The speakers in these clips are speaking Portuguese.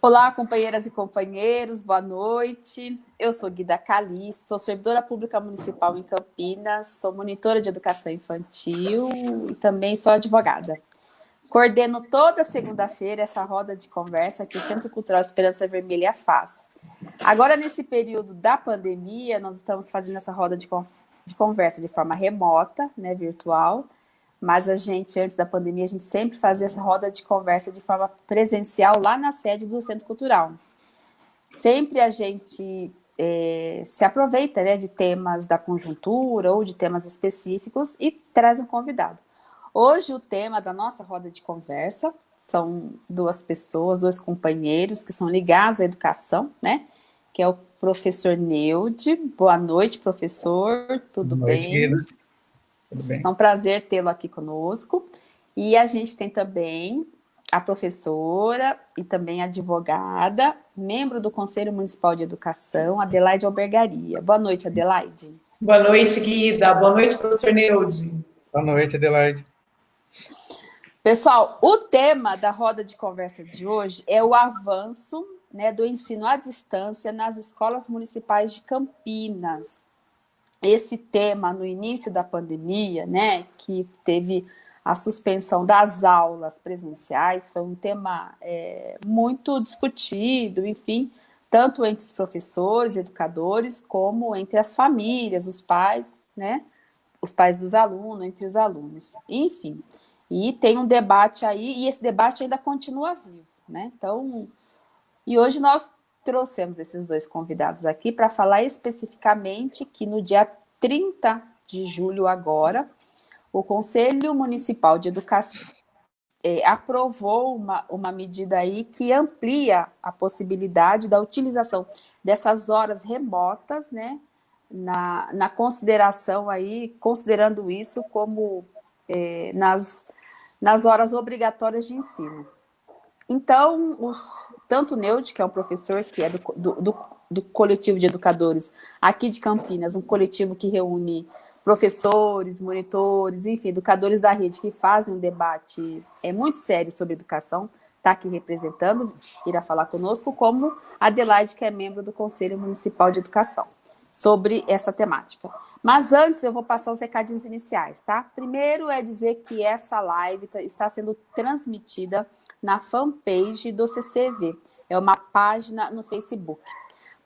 Olá, companheiras e companheiros, boa noite. Eu sou Guida Calisto, sou servidora pública municipal em Campinas, sou monitora de educação infantil e também sou advogada. Coordeno toda segunda-feira essa roda de conversa que o Centro Cultural Esperança Vermelha faz. Agora, nesse período da pandemia, nós estamos fazendo essa roda de, de conversa de forma remota, né, virtual, mas a gente, antes da pandemia, a gente sempre fazia essa roda de conversa de forma presencial lá na sede do Centro Cultural. Sempre a gente é, se aproveita né, de temas da conjuntura ou de temas específicos e traz um convidado. Hoje o tema da nossa roda de conversa são duas pessoas, dois companheiros que são ligados à educação, né? Que é o professor Neude. Boa noite, professor. Tudo Boa noite, bem? Guida. Tudo bem. É um prazer tê-lo aqui conosco. E a gente tem também a professora e também advogada, membro do Conselho Municipal de Educação, Adelaide Albergaria. Boa noite, Adelaide. Boa noite, Guida. Boa noite, professor Neude. Boa noite, Adelaide. Pessoal, o tema da roda de conversa de hoje é o avanço né, do ensino à distância nas escolas municipais de Campinas esse tema no início da pandemia, né, que teve a suspensão das aulas presenciais, foi um tema é, muito discutido, enfim, tanto entre os professores, educadores, como entre as famílias, os pais, né, os pais dos alunos, entre os alunos, enfim. E tem um debate aí, e esse debate ainda continua vivo, né, então... E hoje nós trouxemos esses dois convidados aqui para falar especificamente que no dia 30 de julho agora, o Conselho Municipal de Educação é, aprovou uma, uma medida aí que amplia a possibilidade da utilização dessas horas remotas, né, na, na consideração aí, considerando isso como é, nas, nas horas obrigatórias de ensino. Então, os, tanto o Neud, que é um professor que é do, do, do, do, coletivo de educadores aqui de Campinas, um coletivo que reúne professores, monitores, enfim, educadores da rede que fazem um debate é, muito sério sobre educação, está aqui representando, irá falar conosco, como Adelaide, que é membro do Conselho Municipal de Educação, sobre essa temática. Mas antes eu vou passar os recadinhos iniciais, tá? Primeiro é dizer que essa live tá, está sendo transmitida na fanpage do CCV. É uma página no Facebook.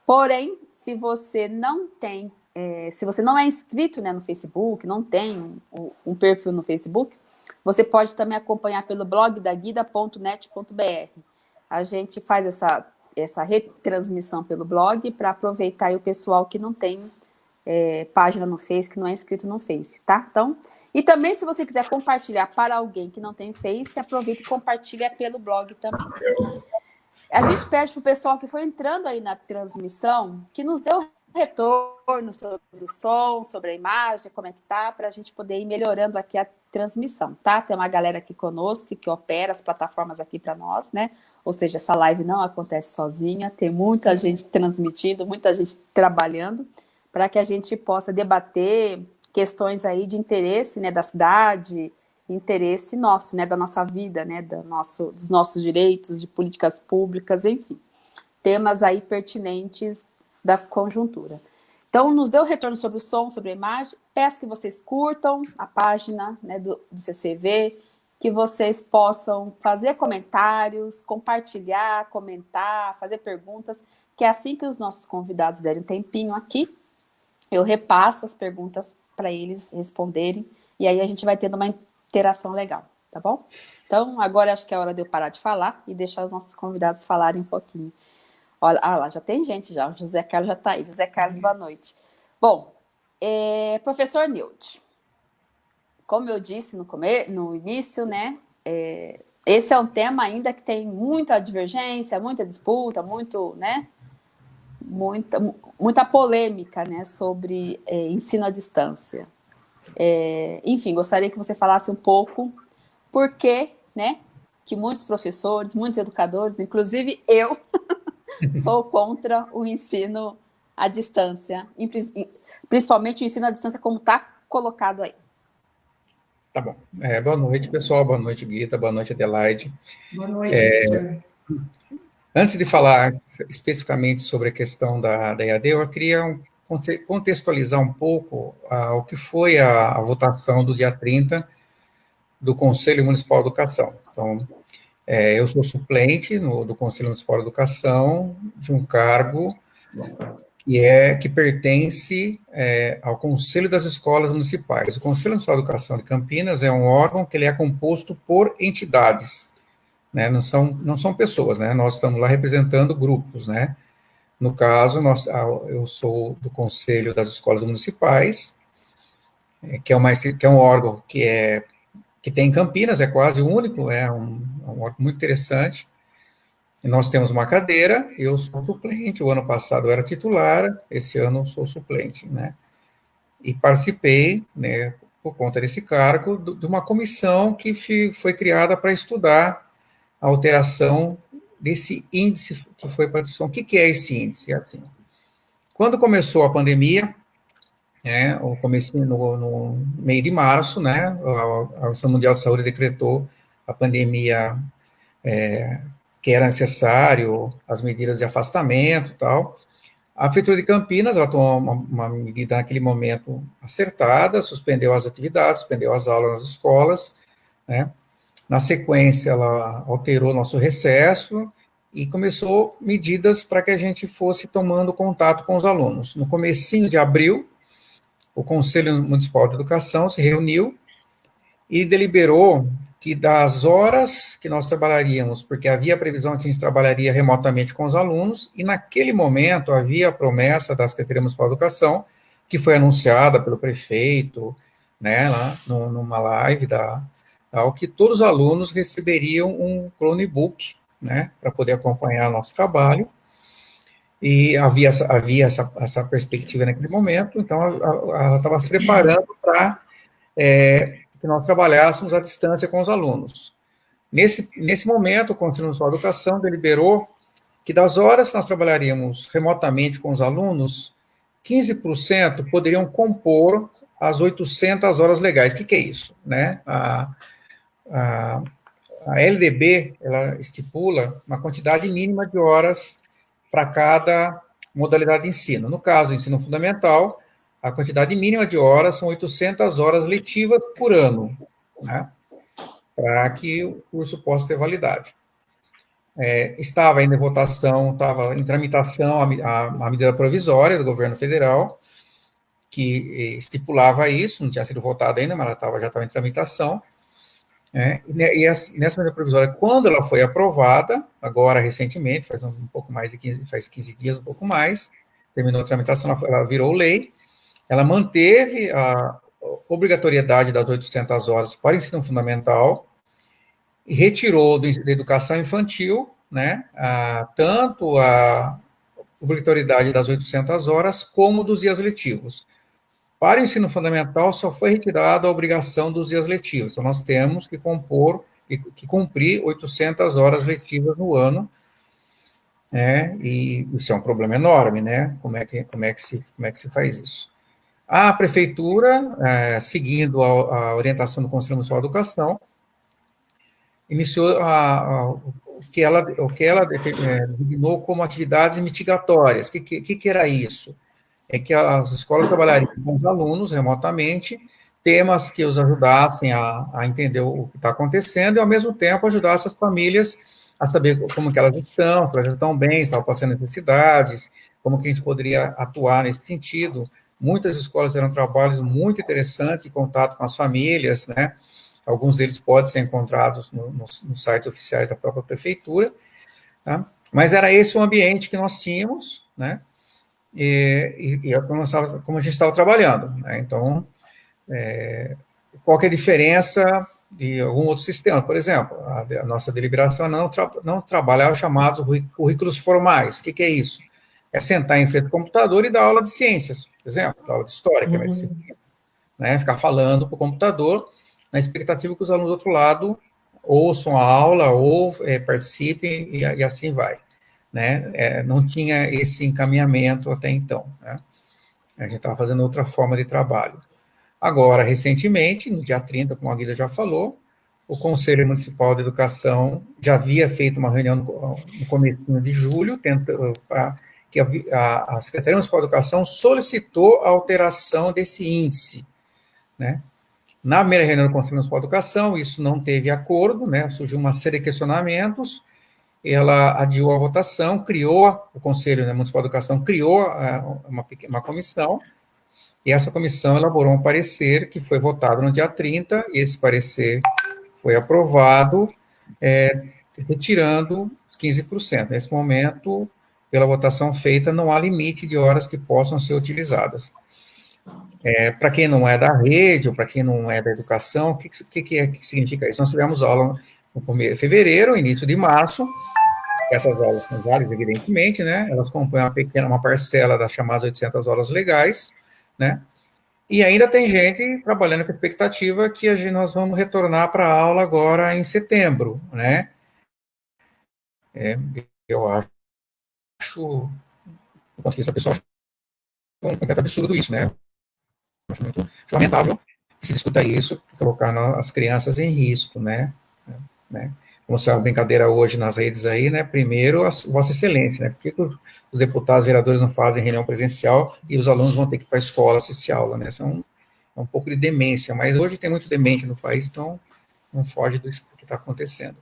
Porém, se você não tem, é, se você não é inscrito né, no Facebook, não tem um, um, perfil no Facebook, você pode também acompanhar pelo blog da guida.net.br. A gente faz essa, essa retransmissão pelo blog para aproveitar o pessoal que não tem é, página no Face, que não é inscrito no Face, tá? Então, e também se você quiser compartilhar para alguém que não tem Face, aproveita e compartilha pelo blog também. A gente pede para o pessoal que foi entrando aí na transmissão, que nos o retorno sobre o som, sobre a imagem, como é que tá, para a gente poder ir melhorando aqui a transmissão, tá? Tem uma galera aqui conosco que opera as plataformas aqui para nós, né? Ou seja, essa live não acontece sozinha, tem muita gente transmitindo, muita gente trabalhando para que a gente possa debater questões aí de interesse né, da cidade, interesse nosso, né, da nossa vida, né, da nosso, dos nossos direitos, de políticas públicas, enfim. Temas aí pertinentes da conjuntura. Então, nos deu retorno sobre o som, sobre a imagem. Peço que vocês curtam a página né, do, do CCV, que vocês possam fazer comentários, compartilhar, comentar, fazer perguntas, que é assim que os nossos convidados derem um tempinho aqui, eu repasso as perguntas para eles responderem, e aí a gente vai tendo uma interação legal, tá bom? Então, agora acho que é hora de eu parar de falar e deixar os nossos convidados falarem um pouquinho. Olha, ah lá, já tem gente já, o José Carlos já está aí. José Carlos, boa noite. Bom, é, professor Nilde, como eu disse no, come no início, né, é, esse é um tema ainda que tem muita divergência, muita disputa, muito, né, muita, muita polêmica né, sobre é, ensino à distância. É, enfim, gostaria que você falasse um pouco por que, né, que muitos professores, muitos educadores, inclusive eu, sou contra o ensino à distância, principalmente o ensino à distância como está colocado aí. Tá bom. É, boa noite, pessoal. Boa noite, Guita. Boa noite, Adelaide. Boa noite, é, Antes de falar especificamente sobre a questão da, da EAD, eu queria contextualizar um pouco uh, o que foi a, a, votação do dia 30 do Conselho Municipal de Educação. Então, é, eu sou suplente no, do Conselho Municipal de Educação de um cargo que é que pertence é, ao Conselho das Escolas Municipais. O Conselho Municipal de Educação de Campinas é um órgão que ele é composto por entidades, né? Não são não são pessoas, né? Nós estamos lá representando grupos, né? No caso, nós, eu sou do Conselho das Escolas Municipais, é, que é, uma, que é um órgão que é que tem em Campinas, é quase único, é um, é um órgão muito interessante. E nós temos uma cadeira, eu sou suplente, o ano passado eu era titular, esse ano eu sou suplente, né? E participei, né, por conta desse cargo, de uma comissão que foi criada para estudar a alteração desse índice que foi para a discussão. O que, é esse índice? É assim, quando começou a pandemia, né, o começo no, no, meio de março, né, a Organização Mundial de Saúde decretou a pandemia é, que era necessário, as medidas de afastamento e tal. A Prefeitura de Campinas, ela tomou uma, uma, medida naquele momento acertada, suspendeu as atividades, suspendeu as aulas nas escolas, né, na sequência, ela alterou nosso recesso e começou medidas para que a gente fosse tomando contato com os alunos. No comecinho de abril, o Conselho Municipal de Educação se reuniu e deliberou que das horas que nós trabalharíamos, porque havia previsão que a gente trabalharia remotamente com os alunos, e naquele momento havia a promessa da Secretaria Municipal de Educação, que foi anunciada pelo prefeito, né, lá numa live da, ao que todos os alunos receberiam um Chromebook, né, para poder acompanhar nosso trabalho, e havia, havia essa, essa perspectiva naquele momento, então ela estava se preparando para é, que nós trabalhássemos à distância com os alunos. Nesse, nesse momento, o Conselho Nacional de Educação deliberou que das horas que nós trabalharíamos remotamente com os alunos, 15% poderiam compor as 800 horas legais. O que, que é isso? Né? A, a LDB, ela estipula uma quantidade mínima de horas para cada modalidade de ensino. No caso, ensino fundamental, a quantidade mínima de horas são 800 horas letivas por ano, né, para que o curso possa ter validade. É, estava ainda em votação, estava em tramitação a, a, a medida provisória do governo federal, que estipulava isso, não tinha sido votada ainda, mas ela estava, já estava em tramitação, é, e nessa medida provisória, quando ela foi aprovada, agora recentemente, faz um, pouco mais de 15, faz 15 dias, um pouco mais, terminou a tramitação, ela, ela virou lei, ela manteve a obrigatoriedade das 800 horas para ensino fundamental e retirou do, da educação infantil, né, a, tanto a obrigatoriedade das 800 horas como dos dias letivos. Para o ensino fundamental, só foi retirada a obrigação dos dias letivos. Então, nós temos que compor, que, que cumprir 800 horas letivas no ano, né, e isso é um problema enorme, né, como é que, como é que, se, como é que se faz isso? A prefeitura, é, seguindo a, a, orientação do Conselho Municipal de Educação, iniciou a, a, o que ela, o que ela é, designou como atividades mitigatórias. O que, que, que era isso? É que as escolas trabalhariam com os alunos remotamente, temas que os ajudassem a, a entender o que está acontecendo e, ao mesmo tempo, ajudassem as famílias a saber como que elas estão, se elas estão bem, se estão passando necessidades, como que a gente poderia atuar nesse sentido. Muitas escolas eram trabalhos muito interessantes em contato com as famílias, né? Alguns deles podem ser encontrados no, nos, nos sites oficiais da própria prefeitura, tá? Mas era esse o ambiente que nós tínhamos, né? E, e, e como, como, a gente estava trabalhando. Né? Então, é, qual é a diferença de algum outro sistema? Por exemplo, a, a nossa deliberação não, tra, não trabalha os chamados currículos formais. O que, que, é isso? É sentar em frente ao computador e dar aula de ciências, por exemplo, aula de história, que é medicina. Né? Ficar falando para o computador, na expectativa que os alunos do outro lado ouçam a aula ou é, participem e, e assim vai né? É, não tinha esse encaminhamento até então, né? A gente estava fazendo outra forma de trabalho. Agora, recentemente, no dia 30, como a Guida já falou, o Conselho Municipal de Educação já havia feito uma reunião no, no começo de julho, pra, que a, a, a, Secretaria Municipal de Educação solicitou a alteração desse índice, né? Na primeira reunião do Conselho Municipal de Educação, isso não teve acordo, né? Surgiu uma série de questionamentos, ela adiou a votação, criou, o Conselho né, Municipal de Educação criou uma, uma comissão, e essa comissão elaborou um parecer que foi votado no dia 30, e esse parecer foi aprovado, é, retirando os 15%. Nesse momento, pela votação feita, não há limite de horas que possam ser utilizadas. É, para quem não é da rede, ou para quem não é da educação, o que, que, que, é, que significa isso? Nós tivemos aula no começo de fevereiro, início de março, essas aulas são válidas, evidentemente, né? Elas compõem uma pequena, uma parcela das chamadas 800 horas legais, né? E ainda tem gente trabalhando com a expectativa que a gente, nós vamos retornar para a aula agora em setembro, né? É, eu acho, do ponto de vista pessoal, um completo absurdo isso, né? Acho muito lamentável que se discuta isso, colocar as crianças em risco, né? né? É uma brincadeira hoje nas redes aí, né? Primeiro, a Vossa Excelência, né? Por que os deputados, vereadores não fazem reunião presencial e os alunos vão ter que ir para a escola assistir aula, né? Isso é um, é um pouco de demência, mas hoje tem muito demente no país, então não foge do que está acontecendo.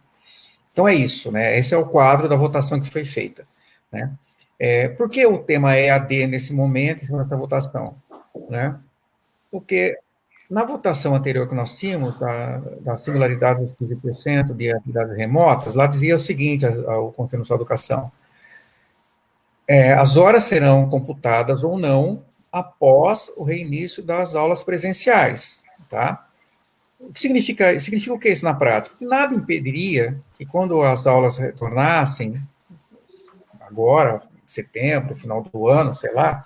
Então é isso, né? Esse é o quadro da votação que foi feita, né? É, por que o tema é AD nesse momento, nessa votação? Né? Porque na votação anterior que nós tínhamos, da, da singularidade dos 15% de atividades remotas, lá dizia o seguinte, ao Conselho de Educação, é, as horas serão computadas ou não após o reinício das aulas presenciais, tá? O que significa, significa o que isso na prática? Nada impediria que quando as aulas retornassem, agora, setembro, final do ano, sei lá,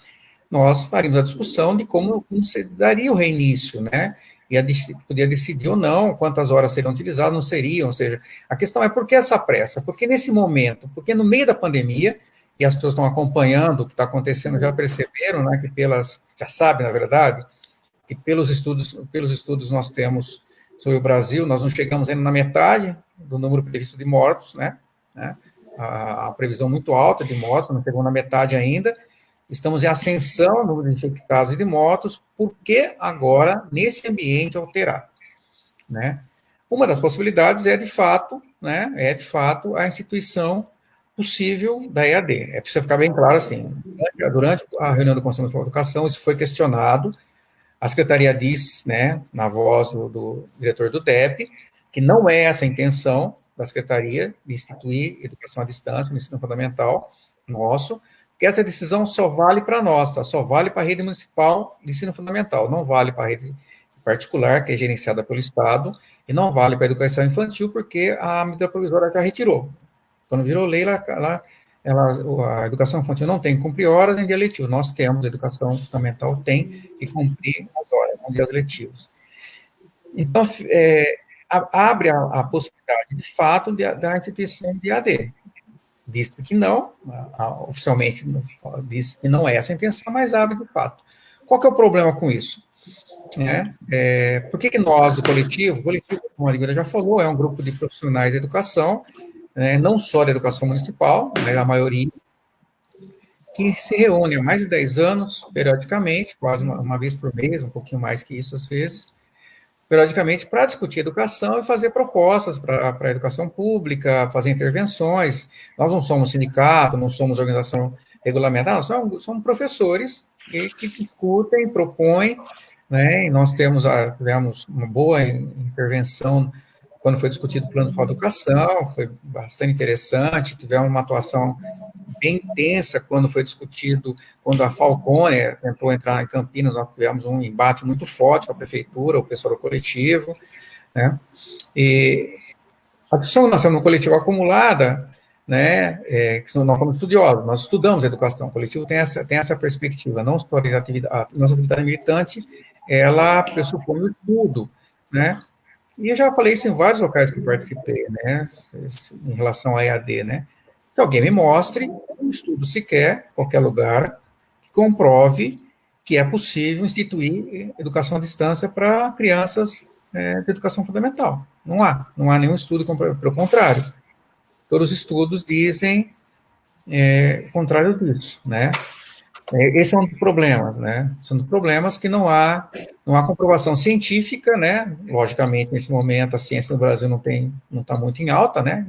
nós faríamos a discussão de como, como se daria o reinício, né? E a, podia decidir ou não quantas horas seriam utilizadas, não seriam, ou seja, a questão é por que essa pressa? Porque nesse momento, porque no meio da pandemia, e as pessoas estão acompanhando o que está acontecendo, já perceberam, né, que pelas, já sabem, na verdade, que pelos estudos, pelos estudos nós temos sobre o Brasil, nós não chegamos ainda na metade do número previsto de mortos, né, né a, a previsão muito alta de mortos, não chegou na metade ainda, Estamos em ascensão no número de e de mortos, por que agora, nesse ambiente, alterar? Né? Uma das possibilidades é, de fato, né, é, de fato, a instituição possível da EAD. É preciso ficar bem claro assim. Durante a reunião do Conselho Nacional de Educação, isso foi questionado. A Secretaria diz, né, na voz do, do diretor do DEP, que não é essa a intenção da Secretaria de instituir educação à distância no ensino fundamental nosso, que essa decisão só vale para nós, só vale para a rede municipal de ensino fundamental, não vale para a rede particular, que é gerenciada pelo Estado, e não vale para a educação infantil, porque a medida provisória já retirou. Quando virou lei, ela, ela, ela, a educação infantil não tem que cumprir horas em dia letivo. Nós temos, a educação fundamental tem que cumprir as horas em dias letivos. Então, é, abre a, a, possibilidade, de fato, da instituição de AD disse que não, oficialmente disse que não é essa a intenção, mas abre de fato. Qual que é o problema com isso? É, é, por que, que nós, do coletivo, o coletivo, como a Ligura já falou, é um grupo de profissionais de educação, né, não só da educação municipal, né, a maioria, que se reúne há mais de 10 anos, periodicamente, quase uma, uma vez por mês, um pouquinho mais que isso às vezes, periodicamente para discutir educação e fazer propostas para a educação pública, fazer intervenções. Nós não somos sindicato, não somos organização regulamentar, nós somos, somos professores que, que discutem, propõem, né, e nós temos, a, tivemos uma boa intervenção quando foi discutido o plano de educação, foi bastante interessante, tivemos uma atuação bem intensa quando foi discutido, quando a Falcone tentou entrar em Campinas, nós tivemos um embate muito forte com a prefeitura, o pessoal do coletivo, né, e a discussão no coletivo acumulada, né, é, nós somos estudiosos, nós estudamos educação, o coletivo tem essa, tem essa perspectiva, não só a, atividade, a nossa atividade militante, ela pressupõe o estudo, né, e eu já falei isso em vários locais que participei, né, em relação à EAD, né, que alguém me mostre um estudo sequer, qualquer lugar, que comprove que é possível instituir educação à distância para crianças é, de educação fundamental. Não há, não há nenhum estudo, pelo contrário. Todos os estudos dizem é, o contrário disso, né? É, esse é um dos problemas, né? São dos problemas que não há, não há comprovação científica, né? Logicamente, nesse momento, a ciência no Brasil não tem, não está muito em alta, né?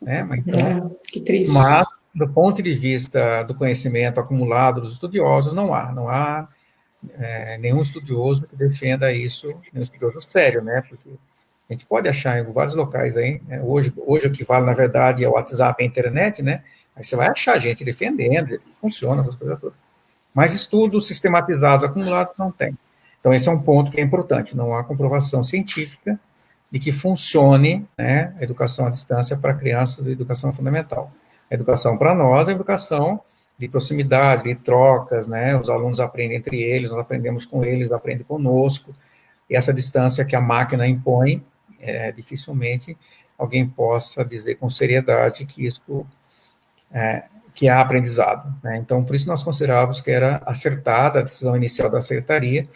né? Mas, então, é, que triste. Mas, do ponto de vista do conhecimento acumulado dos estudiosos, não há, não há é, nenhum estudioso que defenda isso, nenhum estudioso sério, né? Porque a gente pode achar em vários locais aí, né? hoje, hoje o que vale, na verdade, é o WhatsApp e a internet, né? Aí você vai achar gente defendendo, funciona, essas coisas todas. Mas estudos sistematizados, acumulados, não tem. Então, esse é um ponto que é importante, não há comprovação científica de que funcione né, a educação à distância para crianças de educação fundamental. A educação para nós é educação de proximidade, de trocas, né? Os alunos aprendem entre eles, nós aprendemos com eles, eles aprendem conosco. E essa distância que a máquina impõe, é, dificilmente alguém possa dizer com seriedade que isso é, que há aprendizado. Né? Então, por isso nós considerávamos que era acertada a decisão inicial da secretaria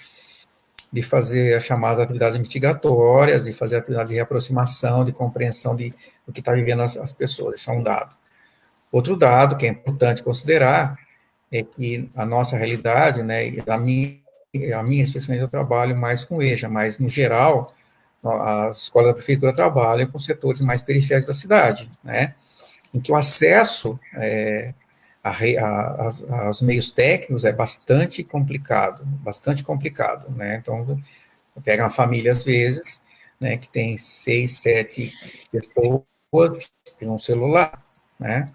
de fazer as chamadas atividades mitigatórias, de fazer atividades de reaproximação, de compreensão de, do que está vivendo as, as pessoas. Isso é um dado. Outro dado que é importante considerar é que a nossa realidade, né, a minha, a minha especialmente eu trabalho mais com EJA, mas no geral, as escolas da prefeitura trabalham com setores mais periféricos da cidade, né, em que o acesso é, a, a, a, aos meios técnicos é bastante complicado, bastante complicado, né, então, pega uma família, às vezes, né, que tem seis, sete pessoas, tem um celular, né,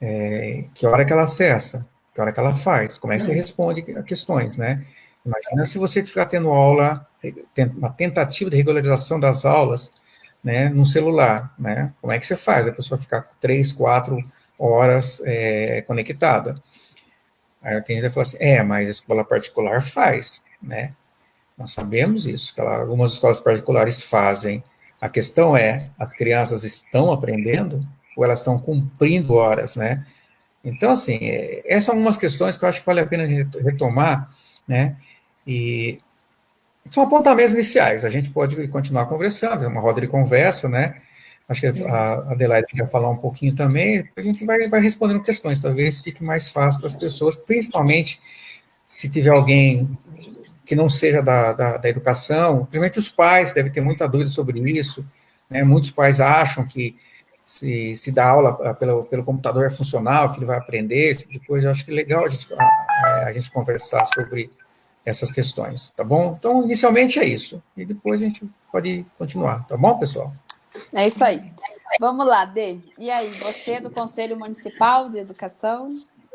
é, que hora que ela acessa, que hora que ela faz, como é que você responde a questões, né? Imagina se você ficar tendo aula, uma tentativa de regularização das aulas, né, no celular, né? Como é que você faz? A pessoa ficar três, quatro horas é, conectada. Aí tem gente fala assim, é, mas a escola particular faz, né? Nós sabemos isso, que algumas escolas particulares fazem. A questão é, as crianças estão aprendendo? ou elas estão cumprindo horas, né? Então, assim, é, essas são algumas questões que eu acho que vale a pena retomar, né? E são apontamentos iniciais, a gente pode continuar conversando, é uma roda de conversa, né? Acho que a Adelaide quer falar um pouquinho também, a gente vai, vai respondendo questões, talvez fique mais fácil para as pessoas, principalmente se tiver alguém que não seja da, da, da educação, principalmente os pais devem ter muita dúvida sobre isso, né? Muitos pais acham que se, se dá aula ah, pelo, pelo computador é funcional, o filho vai aprender, esse tipo de coisa. Eu acho que é legal a gente, a, a gente conversar sobre essas questões, tá bom? Então, inicialmente é isso. E depois a gente pode continuar, tá bom, pessoal? É isso aí. Vamos lá, Dê. E aí, você é do Conselho Municipal de Educação?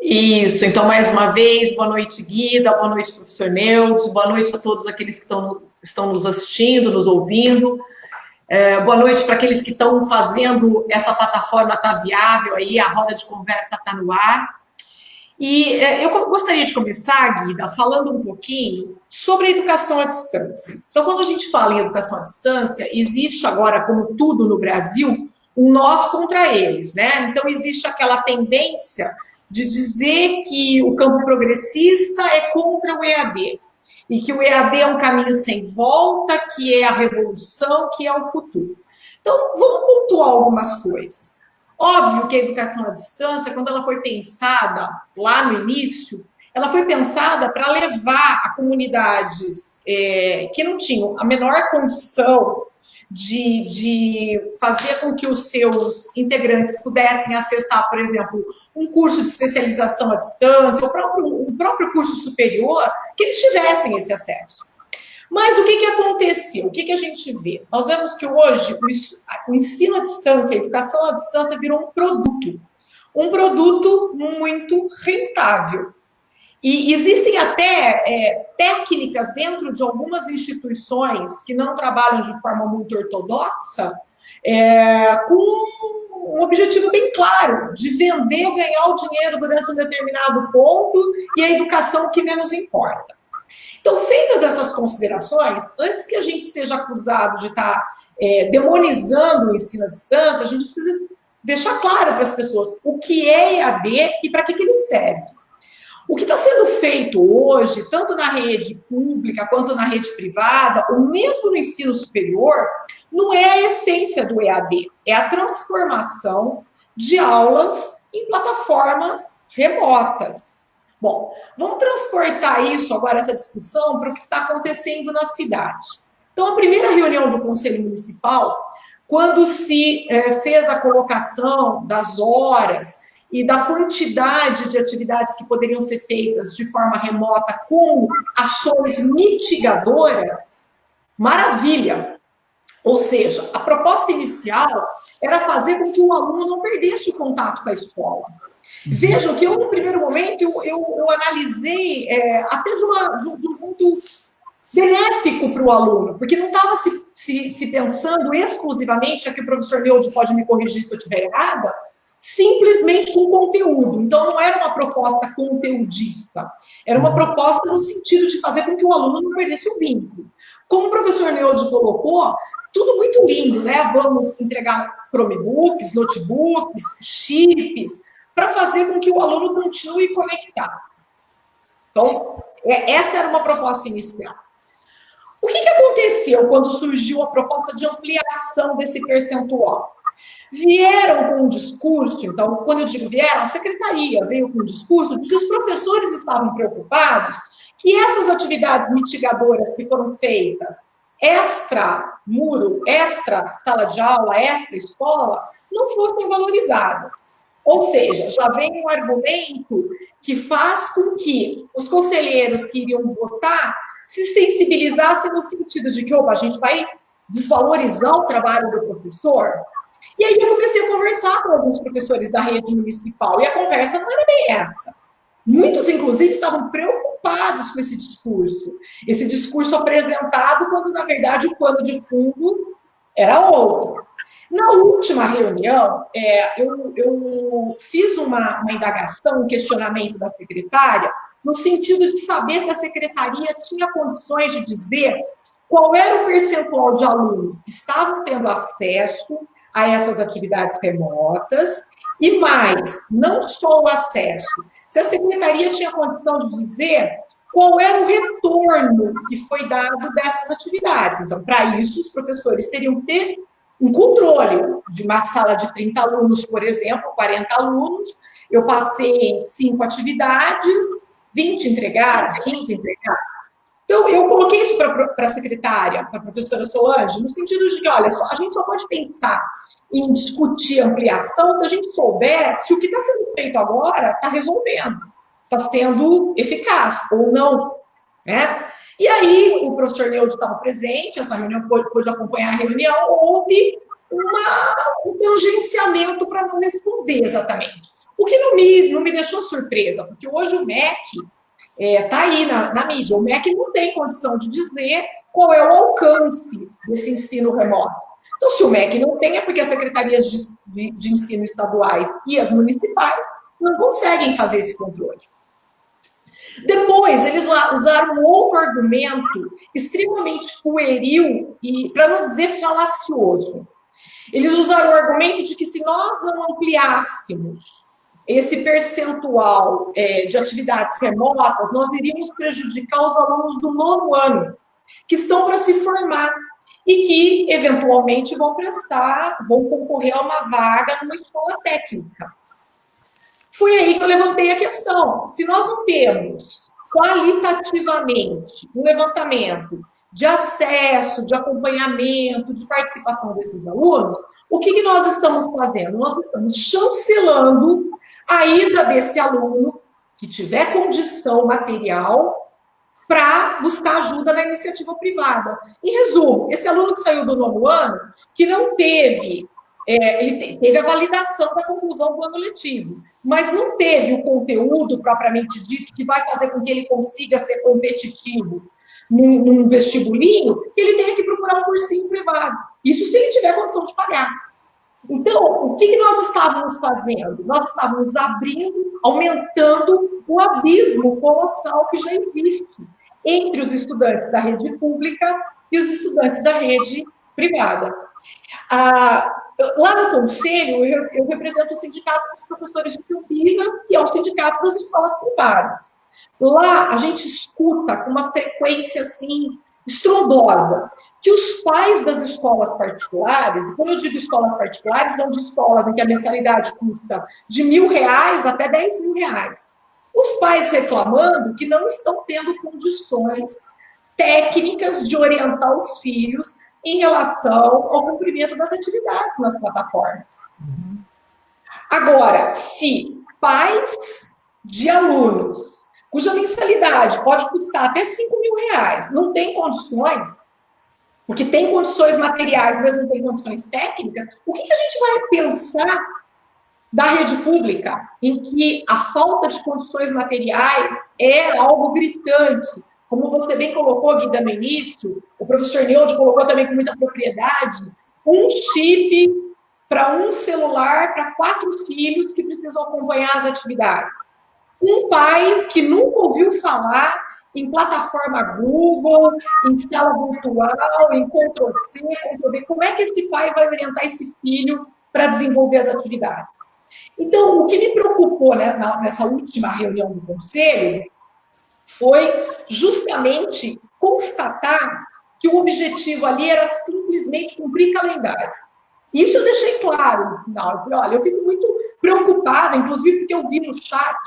Isso, então, mais uma vez, boa noite, Guida, boa noite, professor Neudes, boa noite a todos aqueles que estão, estão nos assistindo, nos ouvindo. É, boa noite para aqueles que estão fazendo essa plataforma estar tá viável aí, a roda de conversa está no ar. E é, eu gostaria de começar, Guida, falando um pouquinho sobre a educação à distância. Então, quando a gente fala em educação à distância, existe agora, como tudo no Brasil, um nós contra eles, né? Então, existe aquela tendência de dizer que o campo progressista é contra o EAD e que o EAD é um caminho sem volta, que é a revolução, que é o futuro. Então, vamos pontuar algumas coisas. Óbvio que a educação à distância, quando ela foi pensada lá no início, ela foi pensada para levar a comunidades é, que não tinham a menor condição de, de fazer com que os seus integrantes pudessem acessar, por exemplo, um curso de especialização à distância, o próprio, o próprio curso superior, que eles tivessem esse acesso. Mas o que, que aconteceu? O que, que a gente vê? Nós vemos que hoje o ensino à distância, a educação à distância virou um produto. Um produto muito rentável. E existem até é, técnicas dentro de algumas instituições que não trabalham de forma muito ortodoxa, é, com um objetivo bem claro, de vender, ganhar o dinheiro durante um determinado ponto e a educação que menos importa. Então, feitas essas considerações, antes que a gente seja acusado de estar tá, é, demonizando o ensino à distância, a gente precisa deixar claro para as pessoas o que é EAD e para que, que ele serve. O que está sendo feito hoje, tanto na rede pública quanto na rede privada, ou mesmo no ensino superior, não é a essência do EAD, é a transformação de aulas em plataformas remotas. Bom, vamos transportar isso agora, essa discussão, para o que está acontecendo na cidade. Então, a primeira reunião do Conselho Municipal, quando se é, fez a colocação das horas e da quantidade de atividades que poderiam ser feitas de forma remota com ações mitigadoras, maravilha. Ou seja, a proposta inicial era fazer com que o aluno não perdesse o contato com a escola. Vejam que eu, no primeiro momento, eu, eu, eu analisei é, até de, uma, de, de, um ponto benéfico para o aluno, porque não estava se, se, se, pensando exclusivamente, aqui o professor Neude pode me corrigir se eu estiver errada, simplesmente com conteúdo. Então, não era uma proposta conteudista, era uma proposta no sentido de fazer com que o aluno não perdesse o vínculo. Como o professor Neude colocou, tudo muito lindo, né? Vamos entregar Chromebooks, notebooks, chips, para fazer com que o aluno continue conectado. Então, é, essa era uma proposta inicial. O que, que aconteceu quando surgiu a proposta de ampliação desse percentual? Vieram com um discurso, então, quando eu digo vieram, a secretaria veio com um discurso de que os professores estavam preocupados que essas atividades mitigadoras que foram feitas extra muro, extra sala de aula, extra escola, não fossem valorizadas. Ou seja, já vem um argumento que faz com que os conselheiros que iriam votar se sensibilizassem no sentido de que, opa, a gente vai desvalorizar o trabalho do professor. E aí eu comecei a conversar com alguns professores da rede municipal, e a conversa não era bem essa. Muitos, inclusive, estavam preocupados com esse discurso. Esse discurso apresentado quando, na verdade, o pano de fundo era outro. Na última reunião, é, eu, eu, fiz uma, uma indagação, um questionamento da secretária, no sentido de saber se a secretaria tinha condições de dizer qual era o percentual de alunos que estavam tendo acesso a essas atividades remotas, e mais, não só o acesso, se a secretaria tinha condição de dizer qual era o retorno que foi dado dessas atividades. Então, para isso, os professores teriam que ter um controle de uma sala de 30 alunos, por exemplo, 40 alunos, eu passei cinco atividades, 20 entregaram, 15 entregaram. Então, eu coloquei isso para a secretária, para a professora Solange, no sentido de que, olha, só, a gente só pode pensar em discutir ampliação se a gente souber se o que está sendo feito agora está resolvendo, está sendo eficaz ou não. Né? E aí, o professor Neudo estava presente, essa reunião pôde, pôde acompanhar a reunião, houve uma, um tangenciamento para não responder exatamente. O que não me, não me deixou surpresa, porque hoje o MEC está é, tá aí na, na mídia, o MEC não tem condição de dizer qual é o alcance desse ensino remoto. Então, se o MEC não tem, é porque as secretarias de, de, de ensino estaduais e as municipais não conseguem fazer esse controle. Depois, eles usaram outro argumento extremamente pueril e, para não dizer, falacioso. Eles usaram o argumento de que se nós não ampliássemos esse percentual é, de atividades remotas, nós iríamos prejudicar os alunos do nono ano, que estão para se formar e que, eventualmente, vão prestar, vão concorrer a uma vaga numa escola técnica. Foi aí que eu levantei a questão. Se nós não temos qualitativamente um levantamento de acesso, de acompanhamento, de participação desses alunos, o que, que nós estamos fazendo? Nós estamos chancelando a ida desse aluno que tiver condição material para buscar ajuda na iniciativa privada. Em resumo, esse aluno que saiu do nono ano, que não teve é, ele teve a validação da conclusão do ano letivo, mas não teve o conteúdo propriamente dito que vai fazer com que ele consiga ser competitivo num, num vestibulinho, que ele tenha que procurar um cursinho privado. Isso se ele tiver condição de pagar. Então, o que, que nós estávamos fazendo? Nós estávamos abrindo, aumentando o abismo colossal que já existe entre os estudantes da rede pública e os estudantes da rede privada. Ah, lá no conselho, eu, eu, represento o sindicato dos professores de Campinas, que é o sindicato das escolas privadas. Lá a gente escuta com uma frequência assim estrondosa que os pais das escolas particulares, e quando eu digo escolas particulares, são de escolas em que a mensalidade custa de mil reais até dez mil reais. Os pais reclamando que não estão tendo condições técnicas de orientar os filhos em relação ao cumprimento das atividades nas plataformas. Agora, se pais de alunos cuja mensalidade pode custar até 5 mil reais, não tem condições, porque tem condições materiais, mas não tem condições técnicas, o que, que a gente vai pensar da rede pública, em que a falta de condições materiais é algo gritante? Como você bem colocou, Guida, no início, o professor Neude colocou também com muita propriedade, um chip para um celular para quatro filhos que precisam acompanhar as atividades. Um pai que nunca ouviu falar em plataforma Google, em sala virtual, em Ctrl-C, Ctrl-V. Como é que esse pai vai orientar esse filho para desenvolver as atividades? Então, o que me preocupou né, nessa última reunião do conselho foi justamente constatar que o objetivo ali era simplesmente cumprir calendário. Isso eu deixei claro no final. Eu falei, olha, eu fico muito preocupada, inclusive porque eu vi no chat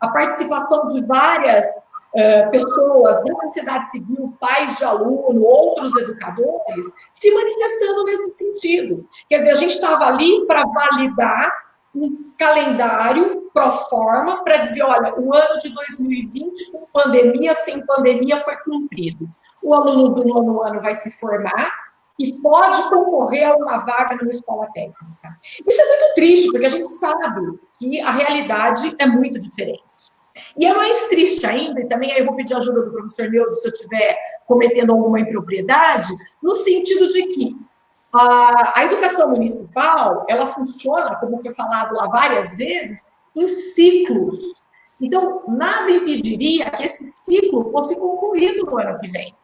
a participação de várias uh, pessoas da sociedade civil, pais de aluno, outros educadores, se manifestando nesse sentido. Quer dizer, a gente estava ali para validar um calendário pro forma para dizer, olha, o ano de 2020, com pandemia, sem pandemia, foi cumprido. O aluno do nono ano vai se formar e pode concorrer a uma vaga numa escola técnica. Isso é muito triste, porque a gente sabe que a realidade é muito diferente. E é mais triste ainda, e também aí eu vou pedir ajuda do professor Neudo se eu estiver cometendo alguma impropriedade, no sentido de que a, a educação municipal, ela funciona, como foi falado lá várias vezes, em ciclos. Então, nada impediria que esse ciclo fosse concluído no ano que vem.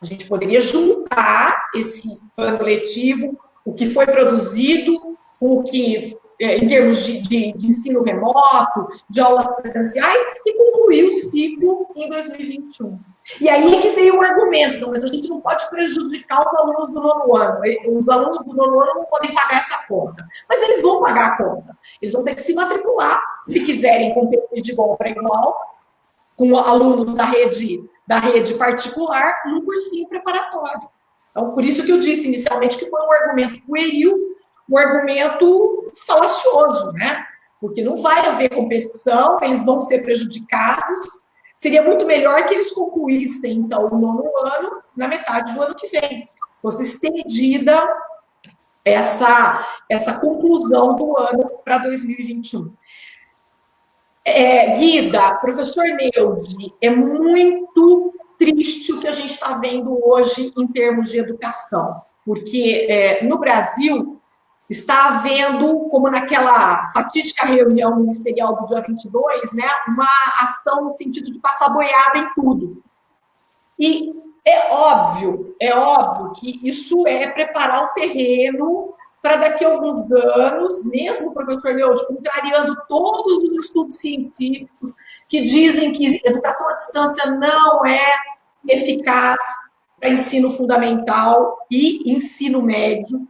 A gente poderia juntar esse ano letivo, o que foi produzido, o que é, em termos de, de, de, ensino remoto, de aulas presenciais, e concluir o ciclo em 2021. E aí é que veio o argumento, não, mas a gente não pode prejudicar os alunos do nono ano. Os alunos do nono ano não podem pagar essa conta. Mas eles vão pagar a conta. Eles vão ter que se matricular, se quiserem competir de igual para igual, com alunos da rede, da rede particular, num cursinho preparatório. Então, por isso que eu disse inicialmente que foi um argumento pueril, um argumento falacioso, né? Porque não vai haver competição, eles vão ser prejudicados. Seria muito melhor que eles concluíssem, então, o nono ano na metade do ano que vem. Fosse estendida essa, essa conclusão do ano para 2021. É, Guida, professor Neude, é muito triste o que a gente está vendo hoje em termos de educação, porque é, no Brasil está havendo, como naquela fatídica reunião ministerial do dia 22, né, uma ação no sentido de passar boiada em tudo. E é óbvio, é óbvio que isso é preparar o terreno para daqui a alguns anos, mesmo professor Neude, contrariando todos os estudos científicos que dizem que educação à distância não é eficaz para ensino fundamental e ensino médio,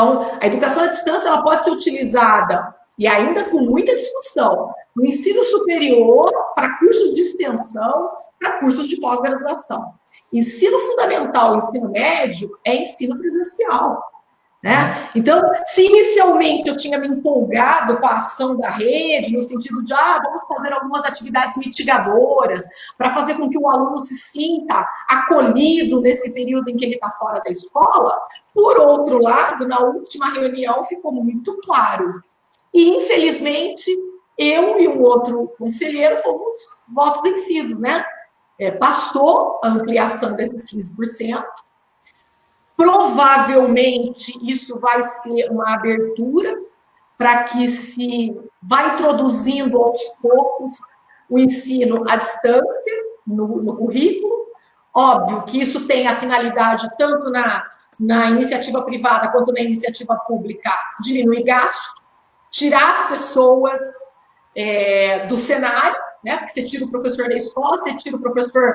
então, a educação à distância ela pode ser utilizada, e ainda com muita discussão, no ensino superior, para cursos de extensão, para cursos de pós-graduação. Ensino fundamental, ensino médio, é ensino presencial. Né? Então, se inicialmente eu tinha me empolgado com a ação da rede, no sentido de, ah, vamos fazer algumas atividades mitigadoras, para fazer com que o aluno se sinta acolhido nesse período em que ele está fora da escola, por outro lado, na última reunião ficou muito claro. E, infelizmente, eu e um outro conselheiro fomos votos vencidos, né? É, passou a ampliação desses 15%, Provavelmente isso vai ser uma abertura para que se vá introduzindo aos poucos o ensino à distância no, no currículo. Óbvio que isso tem a finalidade, tanto na, na iniciativa privada quanto na iniciativa pública, diminuir gasto, tirar as pessoas é, do cenário, né? Porque você tira o professor da escola, você tira o professor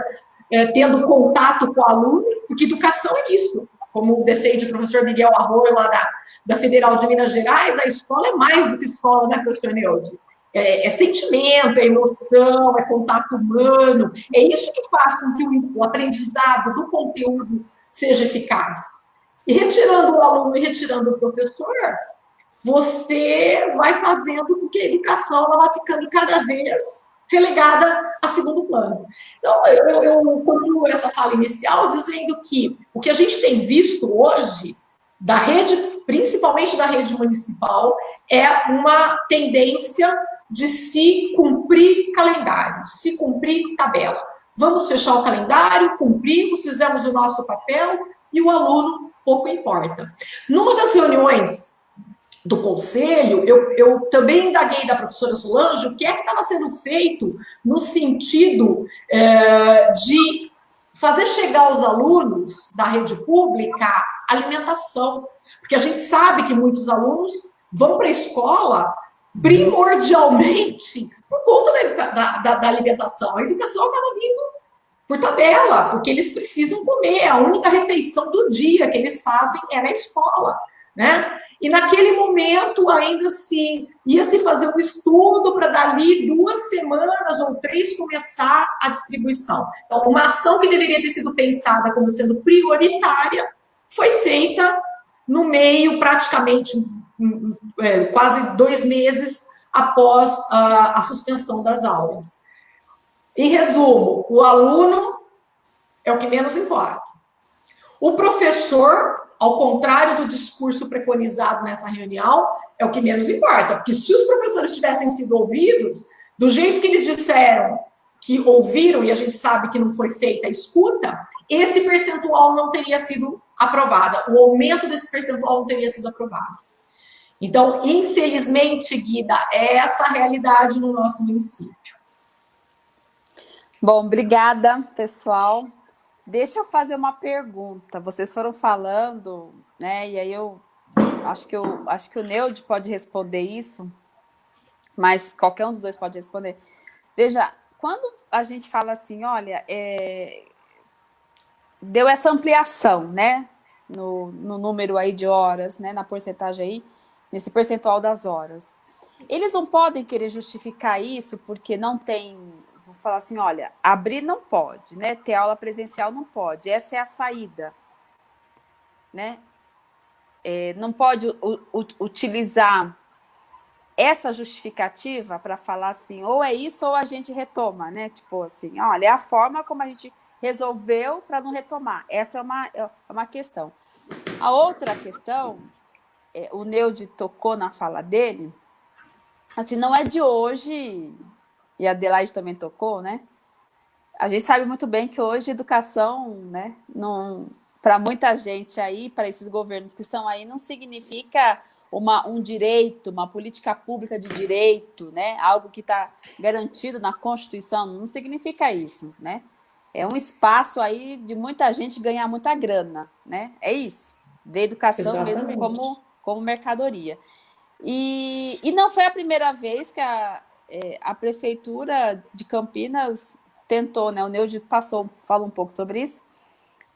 é, tendo contato com o aluno, porque educação é isso. Como defende o professor Miguel Arroio, lá da, da Federal de Minas Gerais, a escola é mais do que escola, né, professor Neude? É, é, sentimento, é emoção, é contato humano, é isso que faz com que o, o aprendizado do conteúdo seja eficaz. E retirando o aluno e retirando o professor, você vai fazendo com que a educação ela vai ficando cada vez relegada a segundo plano. Então, eu, eu concluo essa fala inicial dizendo que o que a gente tem visto hoje da rede, principalmente da rede municipal, é uma tendência de se cumprir calendário, se cumprir tabela. Vamos fechar o calendário, cumprimos, fizemos o nosso papel e o aluno pouco importa. Numa das reuniões do conselho, eu, eu também indaguei da professora Solange o que é que estava sendo feito no sentido é, de fazer chegar aos alunos da rede pública alimentação. Porque a gente sabe que muitos alunos vão para a escola primordialmente por conta da, da, da, alimentação. A educação acaba vindo por tabela, porque eles precisam comer. A única refeição do dia que eles fazem é na escola, né? E naquele momento ainda se ia se fazer um estudo para dali duas semanas ou três começar a distribuição. Então, uma ação que deveria ter sido pensada como sendo prioritária foi feita no meio praticamente é, quase dois meses após a, a suspensão das aulas. Em resumo, o aluno é o que menos importa. O professor, ao contrário do discurso preconizado nessa reunião, é o que menos importa, porque se os professores tivessem sido ouvidos, do jeito que eles disseram que ouviram, e a gente sabe que não foi feita a escuta, esse percentual não teria sido aprovado, o aumento desse percentual não teria sido aprovado. Então, infelizmente, Guida, é essa a realidade no nosso município. Bom, obrigada, pessoal. Deixa eu fazer uma pergunta. Vocês foram falando, né? E aí eu acho que eu acho que o Neude pode responder isso, mas qualquer um dos dois pode responder. Veja, quando a gente fala assim, olha, é, deu essa ampliação, né? No, no número aí de horas, né? Na porcentagem aí, nesse percentual das horas. Eles não podem querer justificar isso porque não tem falar assim, olha, abrir não pode, né? Ter aula presencial não pode, essa é a saída, né? É, não pode utilizar essa justificativa para falar assim, ou é isso ou a gente retoma, né? Tipo assim, olha, é a forma como a gente resolveu para não retomar. Essa é uma, é uma questão. A outra questão, é, o Neude tocou na fala dele, assim, não é de hoje, e a Adelaide também tocou, né? A gente sabe muito bem que hoje educação, né, para muita gente aí, para esses governos que estão aí, não significa uma, um direito, uma política pública de direito, né? Algo que está garantido na Constituição, não significa isso, né? É um espaço aí de muita gente ganhar muita grana, né? É isso. Ver educação Exatamente. mesmo como, como mercadoria. E, e não foi a primeira vez que a, é, a prefeitura de Campinas tentou, né? O Neude passou, fala um pouco sobre isso,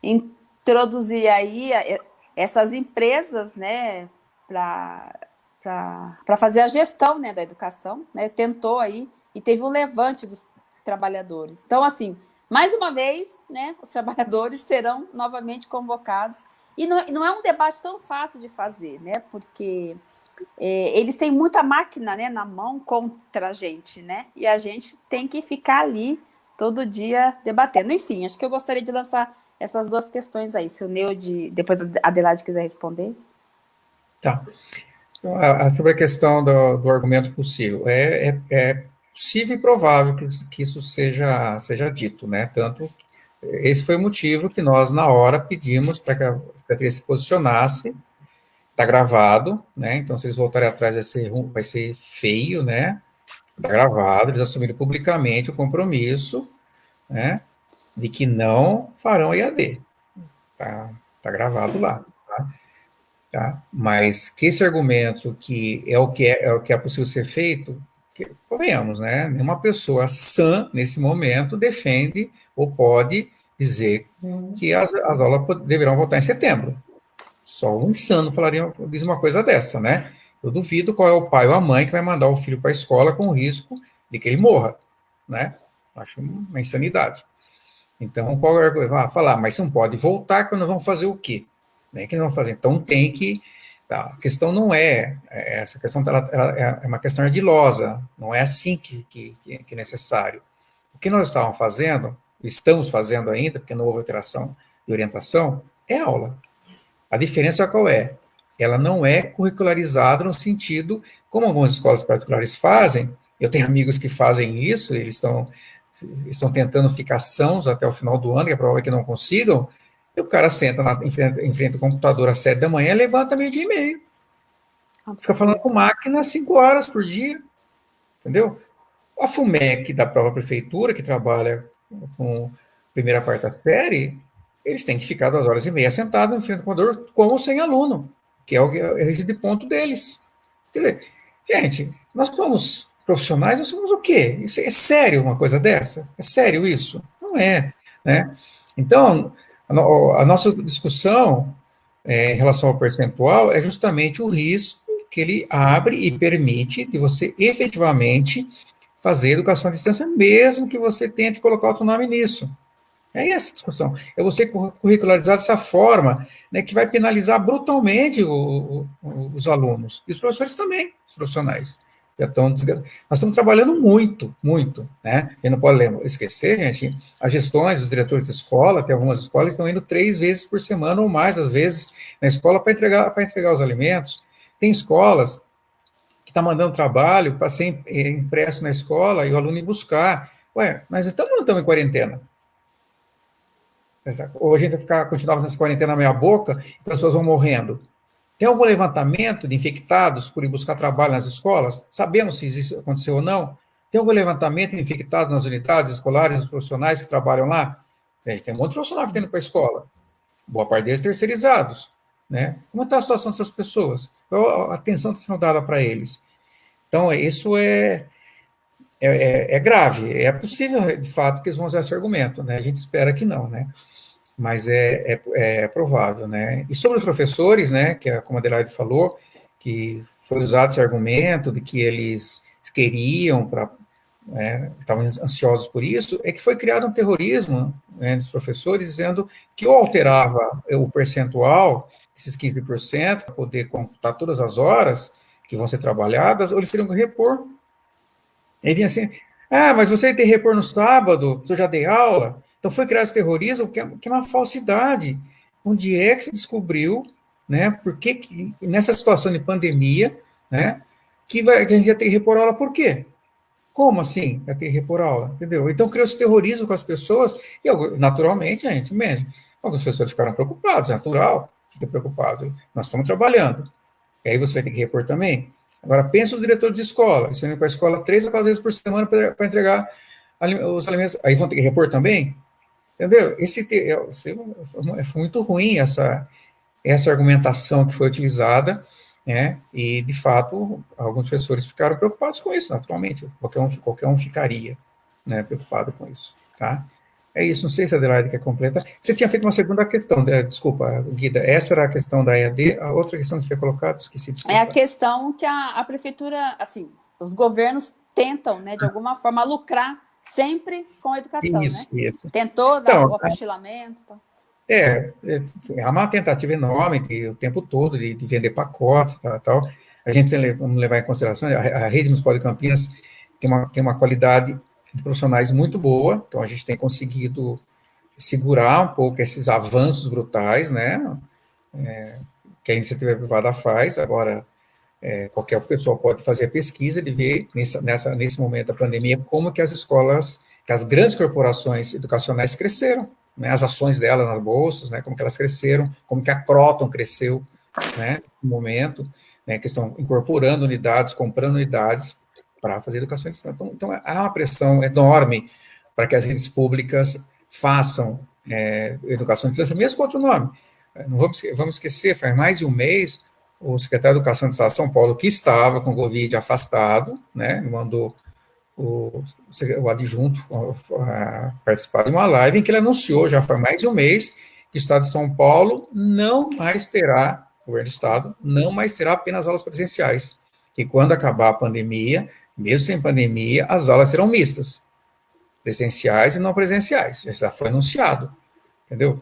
introduzir aí é, essas empresas, né, para fazer a gestão né, da educação, né? Tentou aí e teve um levante dos trabalhadores. Então, assim, mais uma vez, né, os trabalhadores serão novamente convocados. E não, não é um debate tão fácil de fazer, né? Porque é, eles têm muita máquina né, na mão contra a gente, né? E a gente tem que ficar ali todo dia debatendo. Enfim, acho que eu gostaria de lançar essas duas questões aí. Se o Neude, depois a Adelaide quiser responder. Tá. Sobre a questão do, do argumento possível. É, é, é, possível e provável que, que isso seja, seja dito, né? Tanto esse foi o motivo que nós, na hora, pedimos para que a Secretaria se posicionasse Está gravado, né? Então, se eles voltarem atrás, vai ser, vai ser feio, né? Está gravado, eles assumiram publicamente o compromisso, né? De que não farão EAD. Tá, tá gravado lá, tá? tá? Mas que esse argumento que é o que é, é o que é possível ser feito, Porque, convenhamos, né? Nenhuma pessoa sã, nesse momento, defende ou pode dizer que as, as aulas deverão voltar em setembro. Só um insano falaria diz uma coisa dessa, né? Eu duvido qual é o pai ou a mãe que vai mandar o filho para a escola com o risco de que ele morra, né? Acho uma insanidade. Então, qual é vai falar, mas não pode voltar quando vão fazer o quê? Né? Que não vão fazer? Então tem que tá, a questão não é, é essa questão ela, ela é uma questão ardilosa, não é assim que, que, que é necessário. O que nós estávamos fazendo, estamos fazendo ainda, porque não houve alteração de orientação, é aula. A diferença qual é? Ela não é curricularizada no sentido, como algumas escolas particulares fazem, eu tenho amigos que fazem isso, eles estão, estão tentando ficar sãos até o final do ano, e a prova é que não consigam, e o cara senta na, em, frente, em frente ao computador às sete da manhã, levanta meio dia e meio. Fica falando com máquina cinco horas por dia, entendeu? A FUMEC da própria prefeitura, que trabalha com primeira, quarta série, eles têm que ficar duas horas e meia sentados em frente ao computador com ou sem aluno, que é o, é o de ponto deles. Quer dizer, gente, nós somos profissionais, nós somos o quê? Isso é sério uma coisa dessa? É sério isso? Não é, né? Então, a, no, a nossa discussão é, em relação ao percentual é justamente o risco que ele abre e permite de você efetivamente fazer educação à distância, mesmo que você tente colocar outro nome nisso. É essa a discussão. É você curricularizar dessa forma, né, que vai penalizar brutalmente o, o, os alunos. E os professores também, os profissionais. Já estão Nós estamos trabalhando muito, muito, né? E não pode esquecer, gente, as gestões, os diretores de escola, tem algumas escolas estão indo três vezes por semana ou mais, às vezes, na escola para entregar, entregar os alimentos. Tem escolas que estão tá mandando trabalho para ser impresso na escola e o aluno ir buscar. Ué, mas estamos, não estamos em quarentena. Ou a gente vai ficar, continuar fazendo essa quarentena meia boca e as pessoas vão morrendo. Tem algum levantamento de infectados por ir buscar trabalho nas escolas? Sabemos se isso aconteceu ou não? Tem algum levantamento de infectados nas unidades escolares, os profissionais que trabalham lá? Tem um monte de profissional que tem indo para a escola. Boa parte deles terceirizados. Né? Como está a situação dessas pessoas? Qual a atenção está sendo dada para eles? Então, isso é, é, é, é, grave. É possível, de fato, que eles vão usar esse argumento. Né? A gente espera que não. Né? mas é, é, é, provável, né? E sobre os professores, né, que é como a Adelaide falou, que foi usado esse argumento de que eles queriam para é, estavam ansiosos por isso, é que foi criado um terrorismo né, dos professores dizendo que ou alterava o percentual, esses 15%, para poder computar todas as horas que vão ser trabalhadas, ou eles teriam que repor. Ele vinha assim, ah, mas você tem que repor no sábado, eu já dei aula, então foi criado esse terrorismo, que é, que é uma falsidade. Onde é que se descobriu, né? Por que, que nessa situação de pandemia, né? Que, vai, que a gente ia ter que repor aula, por quê? Como assim ia ter que repor aula? Entendeu? Então criou esse terrorismo com as pessoas, e naturalmente, gente mesmo. Algumas pessoas ficaram preocupadas, é natural, fica preocupado. Nós estamos trabalhando. E aí você vai ter que repor também. Agora, pensa os diretores de escola, eles indo para a escola três ou quatro vezes por semana para entregar os alimentos. Aí vão ter que repor também? Entendeu? Esse, é muito ruim essa, essa argumentação que foi utilizada, né? E, de fato, alguns professores ficaram preocupados com isso, naturalmente. Qualquer um, qualquer um ficaria né, preocupado com isso, tá? É isso, não sei se a Adelaide quer completar. Você tinha feito uma segunda questão, né? desculpa, Guida, essa era a questão da EAD, a outra questão que você tinha colocado, esqueci, desculpa. É a questão que a, a prefeitura, assim, os governos tentam, né, de alguma forma, lucrar sempre com a educação, isso, né? Isso. Tentou dar então, o apostilamento. Tá? É, é uma tentativa enorme de, o tempo todo de, de vender pacotes e tal, tal. A gente tem, vamos levar em consideração, a, a rede municipal de Campinas tem uma, tem uma qualidade de profissionais muito boa, então a gente tem conseguido segurar um pouco esses avanços brutais, né, é, que a iniciativa privada faz, agora é, qualquer pessoa pode fazer pesquisa de ver, nessa, nessa, nesse momento da pandemia, como que as escolas, que as grandes corporações educacionais cresceram, né, as ações delas nas bolsas, né, como que elas cresceram, como que a Croton cresceu, né, no momento, né, que estão incorporando unidades, comprando unidades para fazer educação distância. Então, então, há uma pressão enorme para que as redes públicas façam é, educação à distância, mesmo com outro nome. Não vamos, vamos esquecer, faz mais de um mês, o secretário de Educação do Estado de São Paulo, que estava com Covid afastado, né, mandou o, o adjunto a, participar de uma live em que ele anunciou, já faz mais de um mês, que o Estado de São Paulo não mais terá, o governo do Estado, não mais terá apenas aulas presenciais, que quando acabar a pandemia, mesmo sem pandemia, as aulas serão mistas, presenciais e não presenciais, já foi anunciado, entendeu?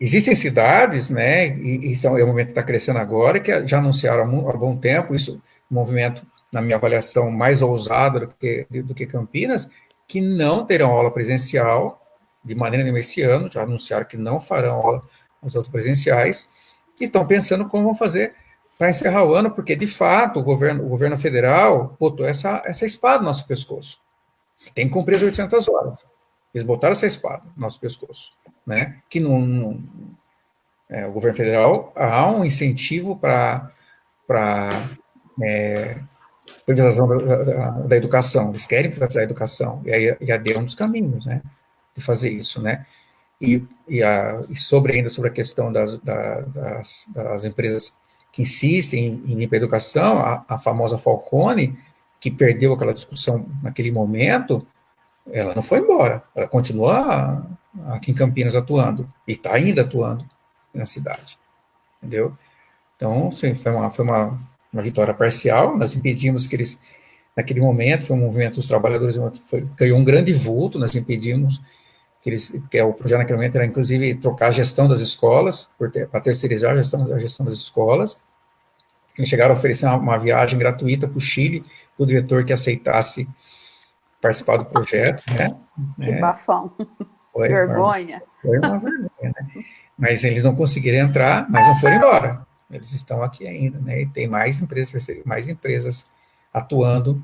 Existem cidades, né, e, e são, é o momento que está crescendo agora, que já anunciaram há, bom tempo, isso, movimento, na minha avaliação, mais ousado do que, do que Campinas, que não terão aula presencial de maneira nenhuma esse ano, já anunciaram que não farão aula, as aulas presenciais, e estão pensando como vão fazer para encerrar o ano, porque, de fato, o governo, o governo federal botou essa, essa espada no nosso pescoço. Você tem que cumprir as 800 horas. Eles botaram essa espada no nosso pescoço né? Que não, é, o governo federal há um incentivo para para é, privatização da, da, educação. Eles querem privatizar a educação e aí já deu um dos caminhos, né? De fazer isso, né? E, e, a, e sobre ainda sobre a questão das, da, das, das, empresas que insistem em, em educação, a, a famosa Falcone, que perdeu aquela discussão naquele momento, ela não foi embora, ela continua aqui em Campinas atuando, e está ainda atuando na cidade, entendeu? Então, sim, foi uma, foi uma, uma vitória parcial, nós impedimos que eles, naquele momento, foi um movimento dos trabalhadores, foi, ganhou um grande vulto, nós impedimos que eles, que é o projeto naquele momento era, inclusive, trocar a gestão das escolas, para terceirizar a gestão, a gestão das escolas, eles chegaram a oferecer uma, uma viagem gratuita para o Chile, para o diretor que aceitasse participar do projeto, né? Que é. bafão. Foi vergonha. Uma, foi uma vergonha, né? Mas eles não conseguiram entrar, mas não foram embora. Eles estão aqui ainda, né? E tem mais empresas, mais empresas atuando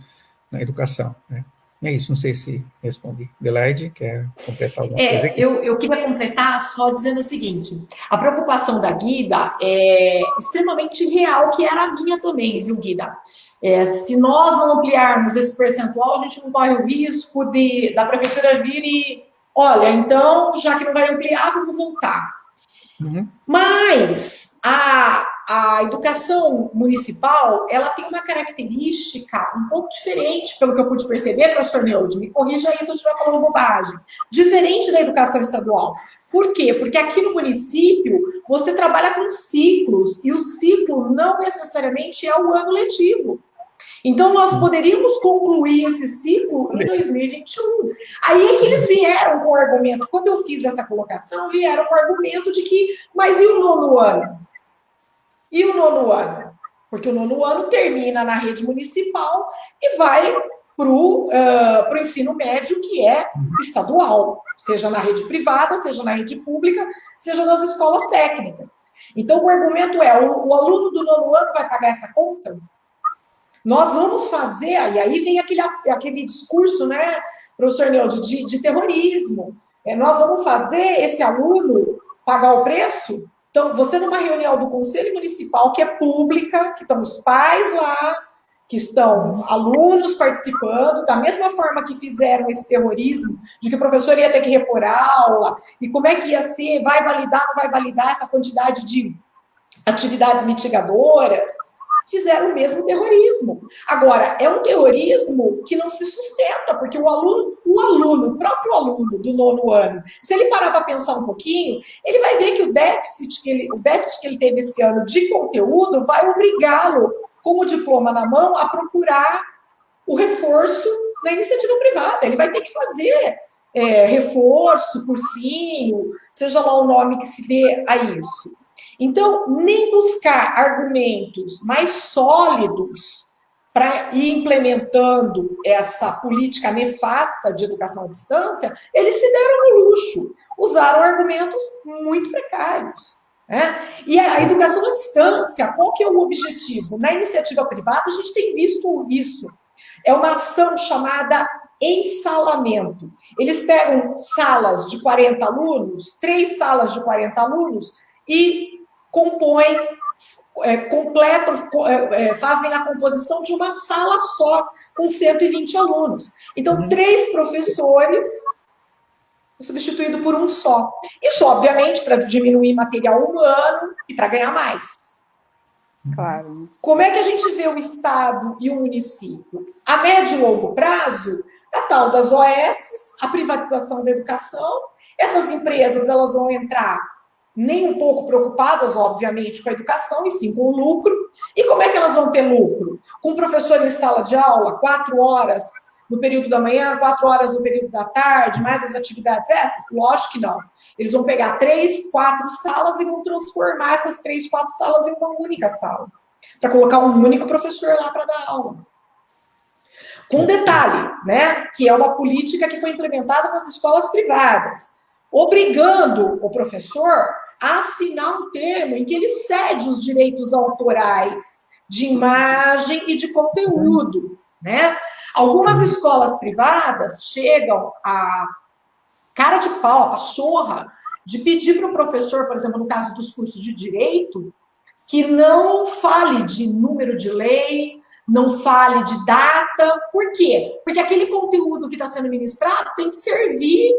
na educação, né? É isso, não sei se respondi. Adelaide, quer completar alguma é, coisa? Aqui? Eu, eu queria completar só dizendo o seguinte: a preocupação da Guida é extremamente real, que era a minha também, viu, Guida? É, se nós não ampliarmos esse percentual, a gente não corre o risco de, da prefeitura vir e olha, então, já que não vai ampliar, vamos voltar. Uhum. Mas a, a educação municipal, ela tem uma característica um pouco diferente, pelo que eu pude perceber, professor Neude, me corrija aí se eu estiver falando bobagem, diferente da educação estadual. Por quê? Porque aqui no município, você trabalha com ciclos, e o ciclo não necessariamente é o ano letivo. Então, nós poderíamos concluir esse ciclo em 2021. Aí é que eles vieram com o argumento, quando eu fiz essa colocação, vieram com o argumento de que, mas e o nono ano? E o nono ano? Porque o nono ano termina na rede municipal e vai para o uh, ensino médio, que é estadual, seja na rede privada, seja na rede pública, seja nas escolas técnicas. Então, o argumento é: o, o aluno do nono ano vai pagar essa conta? Nós vamos fazer, e aí vem aquele, aquele discurso, né, professor Neude, de, de terrorismo. É, nós vamos fazer esse aluno pagar o preço? Então, você numa reunião do Conselho Municipal, que é pública, que estão os pais lá, que estão alunos participando, da mesma forma que fizeram esse terrorismo, de que o professor ia ter que repor a aula, e como é que ia ser, vai validar, não vai validar essa quantidade de atividades mitigadoras, fizeram o mesmo terrorismo. Agora, é um terrorismo que não se sustenta, porque o aluno, o aluno, o próprio aluno do nono ano, se ele parar para pensar um pouquinho, ele vai ver que o déficit que ele, o déficit que ele teve esse ano de conteúdo vai obrigá-lo, com o diploma na mão, a procurar o reforço na iniciativa privada. Ele vai ter que fazer é, reforço, cursinho, seja lá o nome que se dê a isso. Então, nem buscar argumentos mais sólidos para ir implementando essa política nefasta de educação à distância, eles se deram no luxo, usaram argumentos muito precários. Né? E a educação à distância, qual que é o objetivo? Na iniciativa privada, a gente tem visto isso. É uma ação chamada ensalamento. Eles pegam salas de 40 alunos, três salas de 40 alunos, e compõem, é, completam, é, é, fazem a composição de uma sala só, com 120 alunos. Então, uhum. três professores substituído por um só. Isso, obviamente, para diminuir material humano e para ganhar mais. Claro. Como é que a gente vê o Estado e o município? A médio e longo prazo, a tal das OS, a privatização da educação, essas empresas elas vão entrar nem um pouco preocupadas, obviamente, com a educação, e sim com o lucro. E como é que elas vão ter lucro? Com o professor em sala de aula, quatro horas no período da manhã, quatro horas no período da tarde, mais as atividades essas? Lógico que não. Eles vão pegar três, quatro salas e vão transformar essas três, quatro salas em uma única sala, para colocar um único professor lá para dar aula. Com detalhe, né, que é uma política que foi implementada nas escolas privadas, obrigando o professor assinar um termo em que ele cede os direitos autorais de imagem e de conteúdo, né? Algumas escolas privadas chegam a cara de pau, a pachorra, de pedir para o professor, por exemplo, no caso dos cursos de direito, que não fale de número de lei, não fale de data. Por quê? Porque aquele conteúdo que está sendo ministrado tem que servir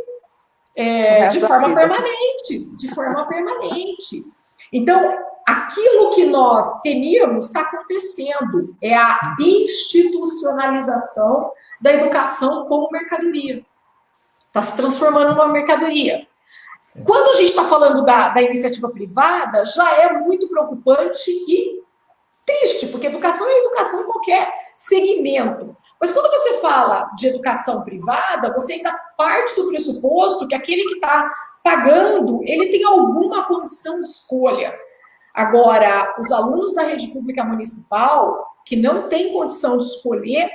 é, de forma permanente, de forma permanente. Então, aquilo que nós temíamos está acontecendo, é a institucionalização da educação como mercadoria. Está se transformando numa mercadoria. Quando a gente está falando da, da iniciativa privada, já é muito preocupante e triste, porque educação é educação em qualquer segmento. Mas quando você fala de educação privada, você ainda parte do pressuposto que aquele que está pagando, ele tem alguma condição de escolha. Agora, os alunos da rede pública municipal, que não têm condição de escolher,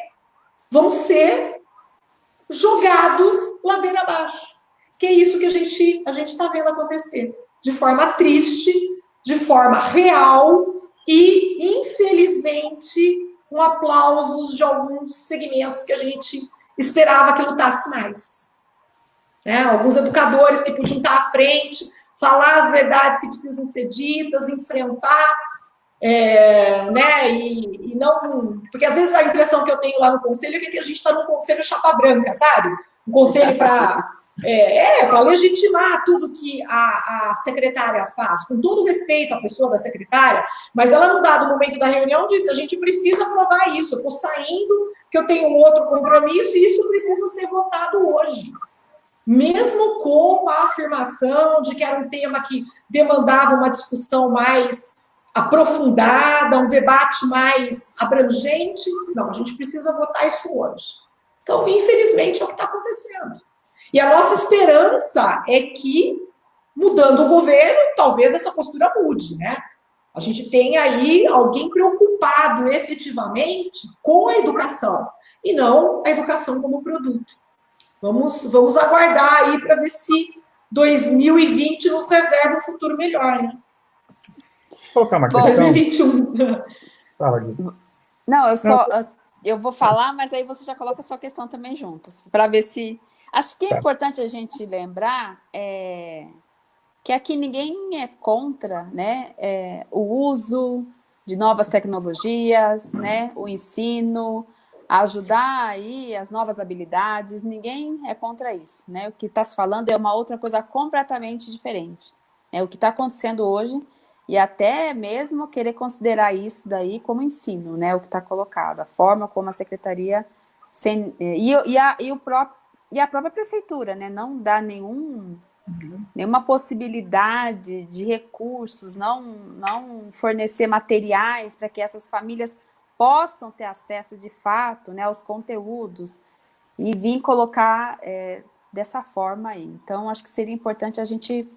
vão ser jogados ladeira abaixo. Que é isso que a gente a gente está vendo acontecer, de forma triste, de forma real e, infelizmente, com aplausos de alguns segmentos que a gente esperava que lutasse mais. Né? Alguns educadores que podiam estar à frente, falar as verdades que precisam ser ditas, enfrentar, é, né? E, e, não. Porque às vezes a impressão que eu tenho lá no conselho é que a gente está num conselho chapa branca, sabe? Um conselho para é, é para legitimar tudo que a, a, secretária faz, com todo respeito à pessoa da secretária, mas ela, no dado momento da reunião, disse: a gente precisa aprovar isso, eu estou saindo, que eu tenho um outro compromisso, e isso precisa ser votado hoje. Mesmo com a afirmação de que era um tema que demandava uma discussão mais aprofundada, um debate mais abrangente, não, a gente precisa votar isso hoje. Então, infelizmente, é o que está acontecendo. E a nossa esperança é que, mudando o governo, talvez essa postura mude, né? A gente tem aí alguém preocupado efetivamente com a educação e não a educação como produto. Vamos, vamos aguardar aí para ver se 2020 nos reserva um futuro melhor, né? Deixa eu colocar uma questão. 2021. Fala, Não, eu só eu vou falar, mas aí você já coloca a sua questão também juntos, para ver se Acho que é tá. importante a gente lembrar é, que aqui ninguém é contra né, é, o uso de novas tecnologias, né, o ensino, ajudar aí as novas habilidades, ninguém é contra isso. Né? O que está se falando é uma outra coisa completamente diferente. Né? O que está acontecendo hoje e até mesmo querer considerar isso daí como ensino, né? o que está colocado, a forma como a secretaria... Sem, e, e, a, e o próprio e a própria prefeitura, né, não dá nenhum, uhum. nenhuma possibilidade de recursos, não, não fornecer materiais para que essas famílias possam ter acesso de fato né, aos conteúdos e vir colocar é, dessa forma aí. Então, acho que seria importante a gente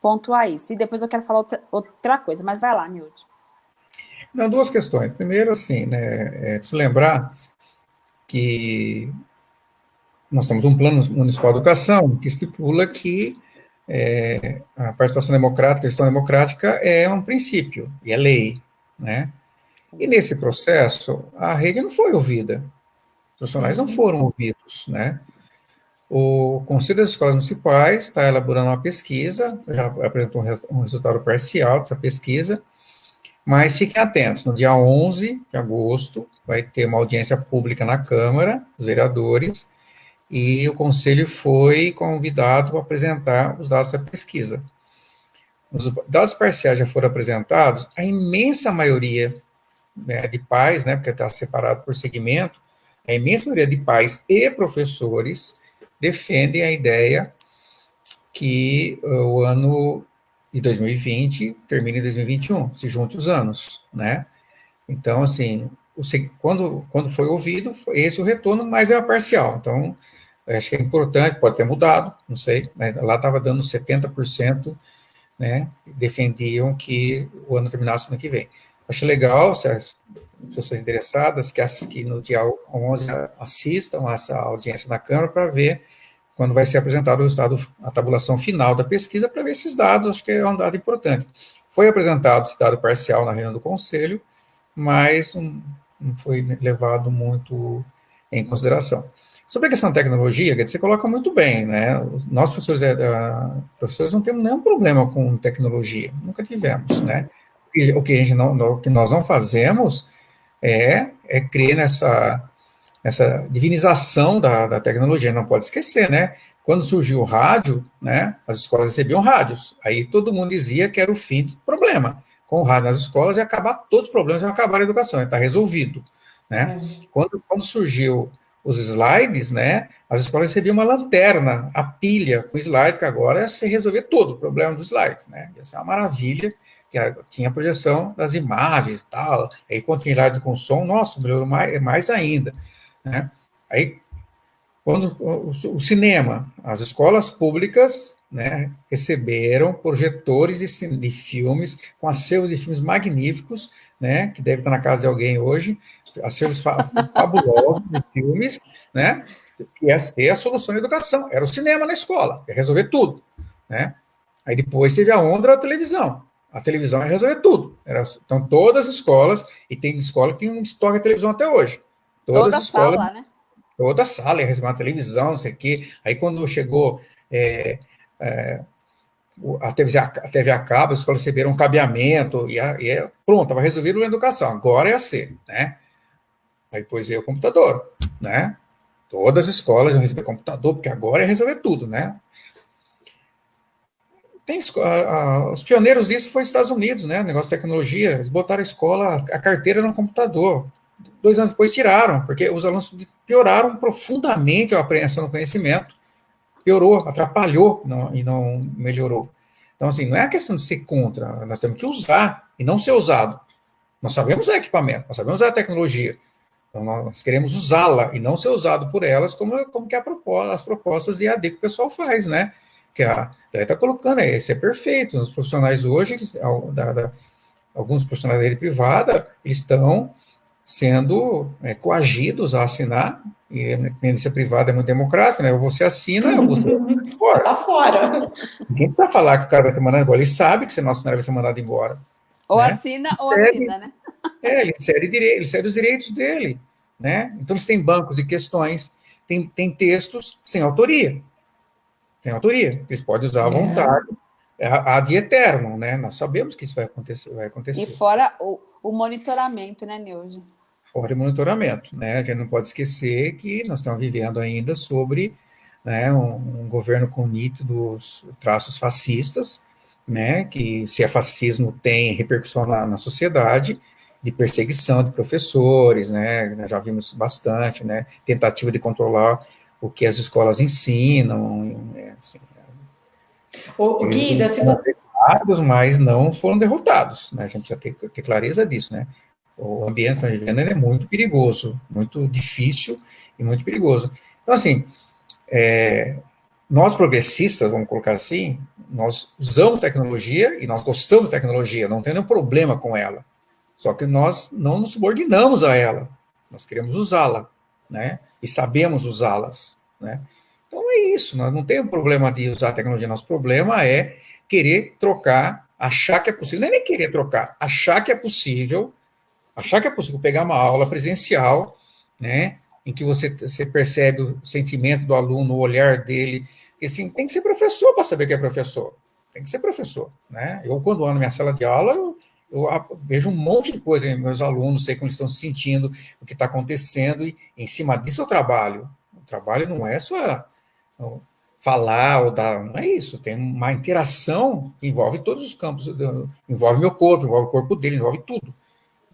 pontuar isso. E depois eu quero falar outra, outra coisa, mas vai lá, Nilde. Não, duas questões. Primeiro, assim, né, é, se lembrar que nós temos um plano municipal de educação que estipula que é, a participação democrática, a gestão democrática é um princípio, e é lei, né? E nesse processo, a rede não foi ouvida, os profissionais não foram ouvidos, né? O Conselho das Escolas Municipais está elaborando uma pesquisa, já apresentou um resultado parcial dessa pesquisa, mas fiquem atentos, no dia 11 de agosto vai ter uma audiência pública na Câmara, dos vereadores, e o conselho foi convidado a apresentar os dados da pesquisa. Os dados parciais já foram apresentados, a imensa maioria né, de pais, né, porque está separado por segmento, a imensa maioria de pais e professores defendem a ideia que o ano de 2020 termine em 2021, se junte os anos, né? Então, assim, quando, quando foi ouvido, foi esse o retorno, mas é parcial. Então, acho que é importante, pode ter mudado, não sei, mas lá estava dando 70%, né? Defendiam que o ano terminasse no ano que vem. Acho legal, se as pessoas interessadas, que, que no dia 11 assistam essa audiência na Câmara para ver quando vai ser apresentado o resultado, a tabulação final da pesquisa, para ver esses dados, acho que é um dado importante. Foi apresentado esse dado parcial na reunião do Conselho, mas um, não foi levado muito em consideração. Sobre a questão da tecnologia, você coloca muito bem, né? Nós, professores, é, professores não temos nenhum problema com tecnologia, nunca tivemos, né? O que, a gente não, o que nós não fazemos é, é crer nessa essa divinização da, da tecnologia, não pode esquecer, né? Quando surgiu o rádio, né, as escolas recebiam rádios, aí todo mundo dizia que era o fim do problema. Com o rádio nas escolas, ia acabar todos os problemas, ia acabar a educação, estar resolvido, né? É. Quando, quando surgiu os slides, né, as escolas recebiam uma lanterna, a pilha com slide, que agora ia se resolver todo o problema do slide, né? Ia ser uma maravilha, que tinha projeção das imagens e tal, aí slide com som, nossa, melhorou mais, mais ainda. Né? Aí, quando o, o, cinema, as escolas públicas né, receberam projetores de, de filmes, com acervos de filmes magníficos, né, que deve estar na casa de alguém hoje, acervos fabulosos de filmes, né, que ia ser a solução da educação. Era o cinema na escola, ia resolver tudo. Né? Aí depois teve a onda da televisão. A televisão ia resolver tudo. Era, então, todas as escolas, e tem escola que tem um estoque de televisão até hoje. Todas toda escolas, sala, né? Toda sala ia receber uma televisão, não sei o quê. Aí quando chegou é, é, a, TV, a TV a cabo, as escolas receberam um cabeamento, e, a, e é, pronto, estava resolvido a educação. Agora é a ser, né? Aí depois veio o computador, né? Todas as escolas iam receber computador, porque agora é resolver tudo, né? Tem, a, os pioneiros disso foi os Estados Unidos, né? Negócio de tecnologia, eles botaram a escola, a carteira no computador dois anos depois tiraram, porque os alunos pioraram profundamente a apreensão do conhecimento, piorou, atrapalhou não, e não melhorou. Então, assim, não é a questão de ser contra, nós temos que usar e não ser usado. Nós sabemos o equipamento, nós sabemos a tecnologia, então nós queremos usá-la e não ser usado por elas, como, como que é proposta, as propostas de AD que o pessoal faz, né? Que a está colocando, é, isso é perfeito. Os profissionais hoje, eles, da, da, alguns profissionais da rede privada, eles estão sendo é, coagidos a assinar, e a independência privada é muito democrática, né? Ou você assina, ou você fora. Tá fora. Ninguém precisa falar que o cara vai ser mandado embora, ele sabe que se não assinar, ele vai ser mandado embora. Ou né? assina, ou assina, né? É, ele cede, direito, ele cede os direitos dele, né? Então, eles têm bancos de questões, tem, tem textos sem autoria. Tem autoria, eles podem usar à é. vontade, ad eterno, né? Nós sabemos que isso vai acontecer. Vai acontecer. E fora o, o monitoramento, né, Neuza? Fora de monitoramento. Né? A gente não pode esquecer que nós estamos vivendo ainda sobre né, um, um, governo com nítidos traços fascistas, né, que se é fascismo tem repercussão na, na sociedade, de perseguição de professores, né, nós já vimos bastante, né, tentativa de controlar o que as escolas ensinam, né, assim, o, Guida, se... mas não foram derrotados, né, a gente precisa ter, ter clareza disso, né, o ambiente vivendo é muito perigoso, muito difícil e muito perigoso. Então, assim, é, nós progressistas, vamos colocar assim, nós usamos tecnologia e nós gostamos de tecnologia, não tem nenhum problema com ela. Só que nós não nos subordinamos a ela, nós queremos usá-la, né? E sabemos usá-las, né? Então é isso, nós não temos problema de usar a tecnologia, nosso problema é querer trocar, achar que é possível, não é nem querer trocar, achar que é possível achar que é possível pegar uma aula presencial, né, em que você, você percebe o sentimento do aluno, o olhar dele, e assim, tem que ser professor para saber que é professor, tem que ser professor, né, eu quando ando na minha sala de aula, eu, eu vejo um monte de coisa em meus alunos, sei como eles estão se sentindo, o que está acontecendo, e em cima disso eu trabalho, trabalho não é só falar ou dar, não é isso, tem uma interação que envolve todos os campos, envolve meu corpo, envolve o corpo dele, envolve tudo.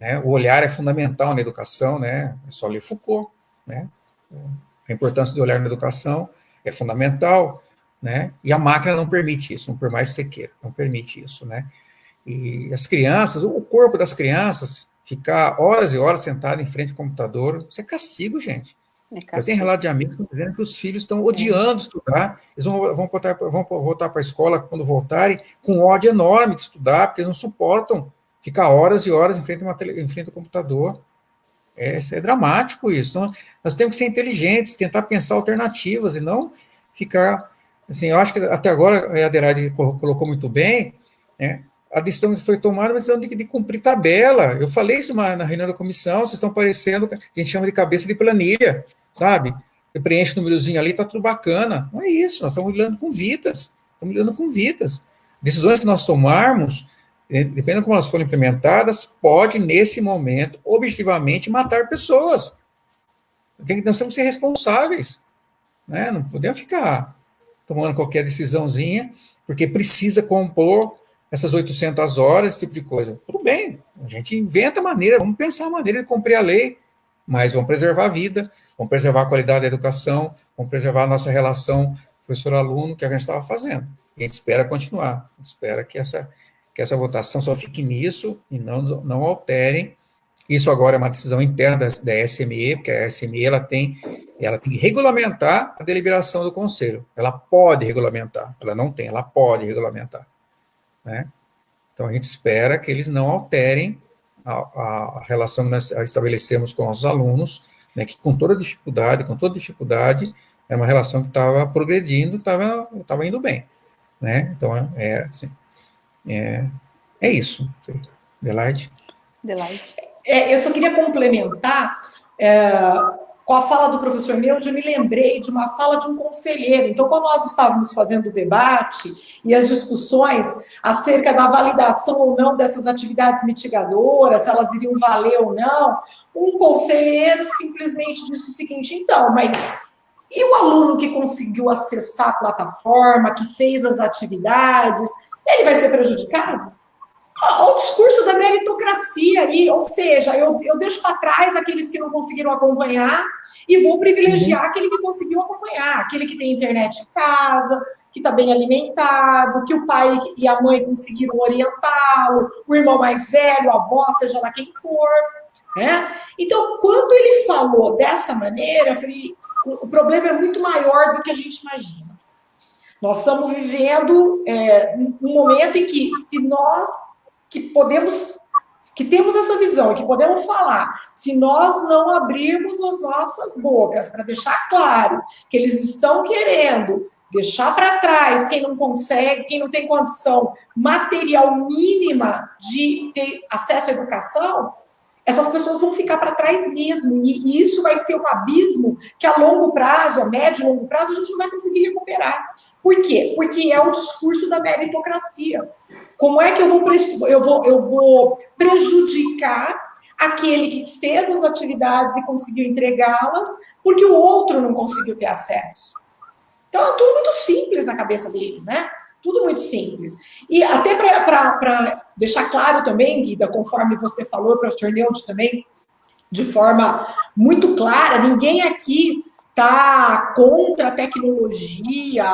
Né? O olhar é fundamental na educação, né? é só ler Foucault, né? a importância do olhar na educação é fundamental, né? e a máquina não permite isso, por mais que você queira, não permite isso. Né? E as crianças, o corpo das crianças, ficar horas e horas sentado em frente ao computador, isso é castigo, gente. É eu tenho relato de amigos dizendo que os filhos estão odiando estudar, eles vão, vão, voltar, vão voltar para a escola quando voltarem com ódio enorme de estudar, porque eles não suportam ficar horas e horas em frente, uma tele, em frente ao computador. É, é dramático isso. Então, nós temos que ser inteligentes, tentar pensar alternativas e não ficar. Assim, eu acho que até agora a Adelaide colocou muito bem, né? a decisão foi tomada, uma decisão de, de, cumprir tabela. Eu falei isso na, na reunião da comissão, vocês estão parecendo, a gente chama de cabeça de planilha sabe? Você preenche o númerozinho ali, tá tudo bacana. Não é isso, nós estamos lidando com vidas, estamos lidando com vidas. Decisões que nós tomarmos, dependendo de como elas forem implementadas, pode, nesse momento, objetivamente, matar pessoas. Nós temos que ser responsáveis, né? Não podemos ficar tomando qualquer decisãozinha, porque precisa compor essas 800 horas, esse tipo de coisa. Tudo bem, a gente inventa maneira, vamos pensar a maneira de cumprir a lei, mas vamos preservar a vida, vamos preservar a qualidade da educação, vamos preservar a nossa relação professor-aluno, que a gente estava fazendo. E a gente espera continuar, a gente espera que essa, que essa votação só fique nisso e não, não alterem. Isso agora é uma decisão interna da, da SME, porque a SME ela tem, ela tem que regulamentar a deliberação do Conselho. Ela pode regulamentar, ela não tem, ela pode regulamentar. Né? Então, a gente espera que eles não alterem a, a relação que nós estabelecemos com os alunos, né, que com toda dificuldade, com toda dificuldade, é uma relação que estava progredindo, estava indo bem. Né? Então, é, é, assim, é, é isso. Delight. Delight. É, eu só queria complementar é, com a fala do professor Neude, eu me lembrei de uma fala de um conselheiro. Então, quando nós estávamos fazendo o debate e as discussões acerca da validação ou não dessas atividades mitigadoras, se elas iriam valer ou não, um conselheiro simplesmente disse o seguinte: então, mas e o aluno que conseguiu acessar a plataforma, que fez as atividades, ele vai ser prejudicado? o discurso da meritocracia ali, ou seja, eu, eu deixo para trás aqueles que não conseguiram acompanhar e vou privilegiar uhum. aquele que conseguiu acompanhar, aquele que tem internet em casa, que está bem alimentado, que o pai e a mãe conseguiram orientá-lo, o irmão mais velho, a avó, seja lá quem for. Né? Então, quando ele falou dessa maneira, eu falei, o problema é muito maior do que a gente imagina. Nós estamos vivendo é, um momento em que, se nós que podemos, que temos essa visão, que podemos falar, se nós não abrirmos as nossas bocas para deixar claro que eles estão querendo deixar para trás quem não consegue, quem não tem condição material mínima de ter acesso à educação, essas pessoas vão ficar para trás mesmo. E, isso vai ser um abismo que a longo prazo, a médio e longo prazo, a gente não vai conseguir recuperar. Por quê? Porque é o discurso da meritocracia. Como é que eu vou, eu vou, eu vou prejudicar aquele que fez as atividades e conseguiu entregá-las, porque o outro não conseguiu ter acesso? Então, é tudo muito simples na cabeça deles, né? Tudo muito simples. E até para deixar claro também, Guida, conforme você falou, professor Neude também, de forma muito clara, ninguém aqui está contra a tecnologia,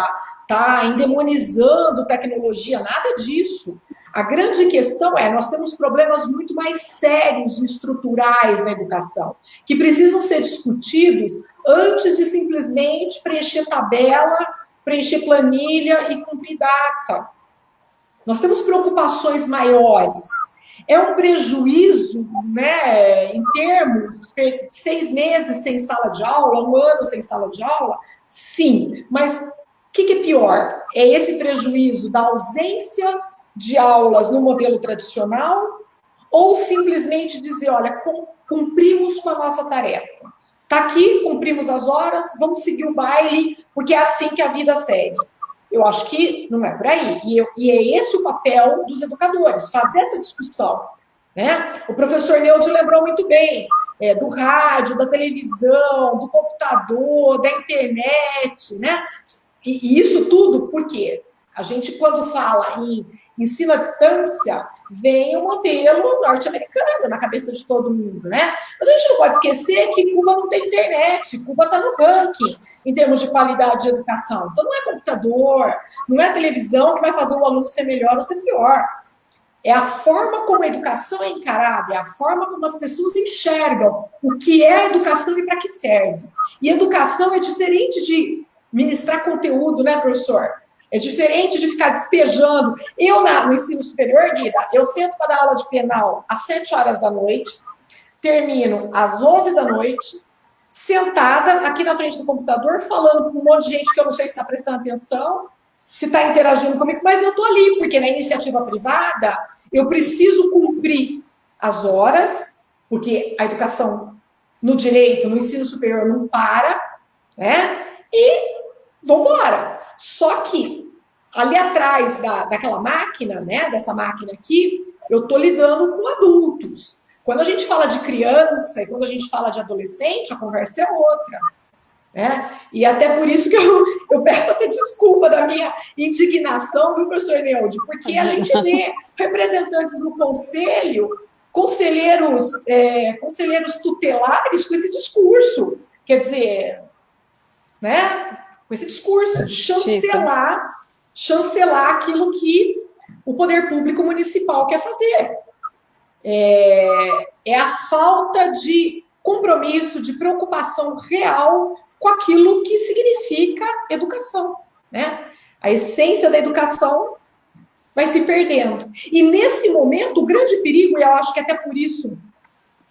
está endemonizando tecnologia, nada disso. A grande questão é, nós temos problemas muito mais sérios e estruturais na educação, que precisam ser discutidos antes de simplesmente preencher tabela preencher planilha e cumprir data. Nós temos preocupações maiores. É um prejuízo, né, em termos de seis meses sem sala de aula, um ano sem sala de aula? Sim, mas o que, que é pior? É esse prejuízo da ausência de aulas no modelo tradicional ou simplesmente dizer, olha, cumprimos com a nossa tarefa? Tá aqui, cumprimos as horas, vamos seguir o baile, porque é assim que a vida segue. Eu acho que não é por aí. E, eu, e é esse o papel dos educadores, fazer essa discussão. Né? O professor Neude lembrou muito bem. é, do rádio, da televisão, do computador, da internet, né? E, e isso tudo por quê? A gente, quando fala em ensino à distância, vem o modelo norte-americano na cabeça de todo mundo, né? Mas a gente não pode esquecer que Cuba não tem internet, Cuba está no ranking em termos de qualidade de educação. Então não é computador, não é televisão que vai fazer o aluno ser melhor ou ser pior. É a forma como a educação é encarada, é a forma como as pessoas enxergam o que é educação e para que serve. E educação é diferente de ministrar conteúdo, né, professor? É diferente de ficar despejando. Eu, na, no ensino superior, Guida, eu sento para dar aula de penal às 7 horas da noite, termino às 11 da noite, sentada aqui na frente do computador, falando com um monte de gente que eu não sei se está prestando atenção, se está interagindo comigo, mas eu estou ali, porque na iniciativa privada eu preciso cumprir as horas, porque a educação no direito, no ensino superior não para, né? E vamos embora. Só que ali atrás da, daquela máquina, né, dessa máquina aqui, eu estou lidando com adultos. Quando a gente fala de criança e quando a gente fala de adolescente, a conversa é outra. Né? E até por isso que eu, eu peço até desculpa da minha indignação, viu, professor Neude? Porque a gente vê representantes do conselho, conselheiros, é, conselheiros tutelares com esse discurso. Quer dizer, né? Com esse discurso de chancelar, chancelar aquilo que o poder público municipal quer fazer. É, é a falta de compromisso, de preocupação real com aquilo que significa educação, né? A essência da educação vai se perdendo. E nesse momento, o grande perigo, e eu acho que até por isso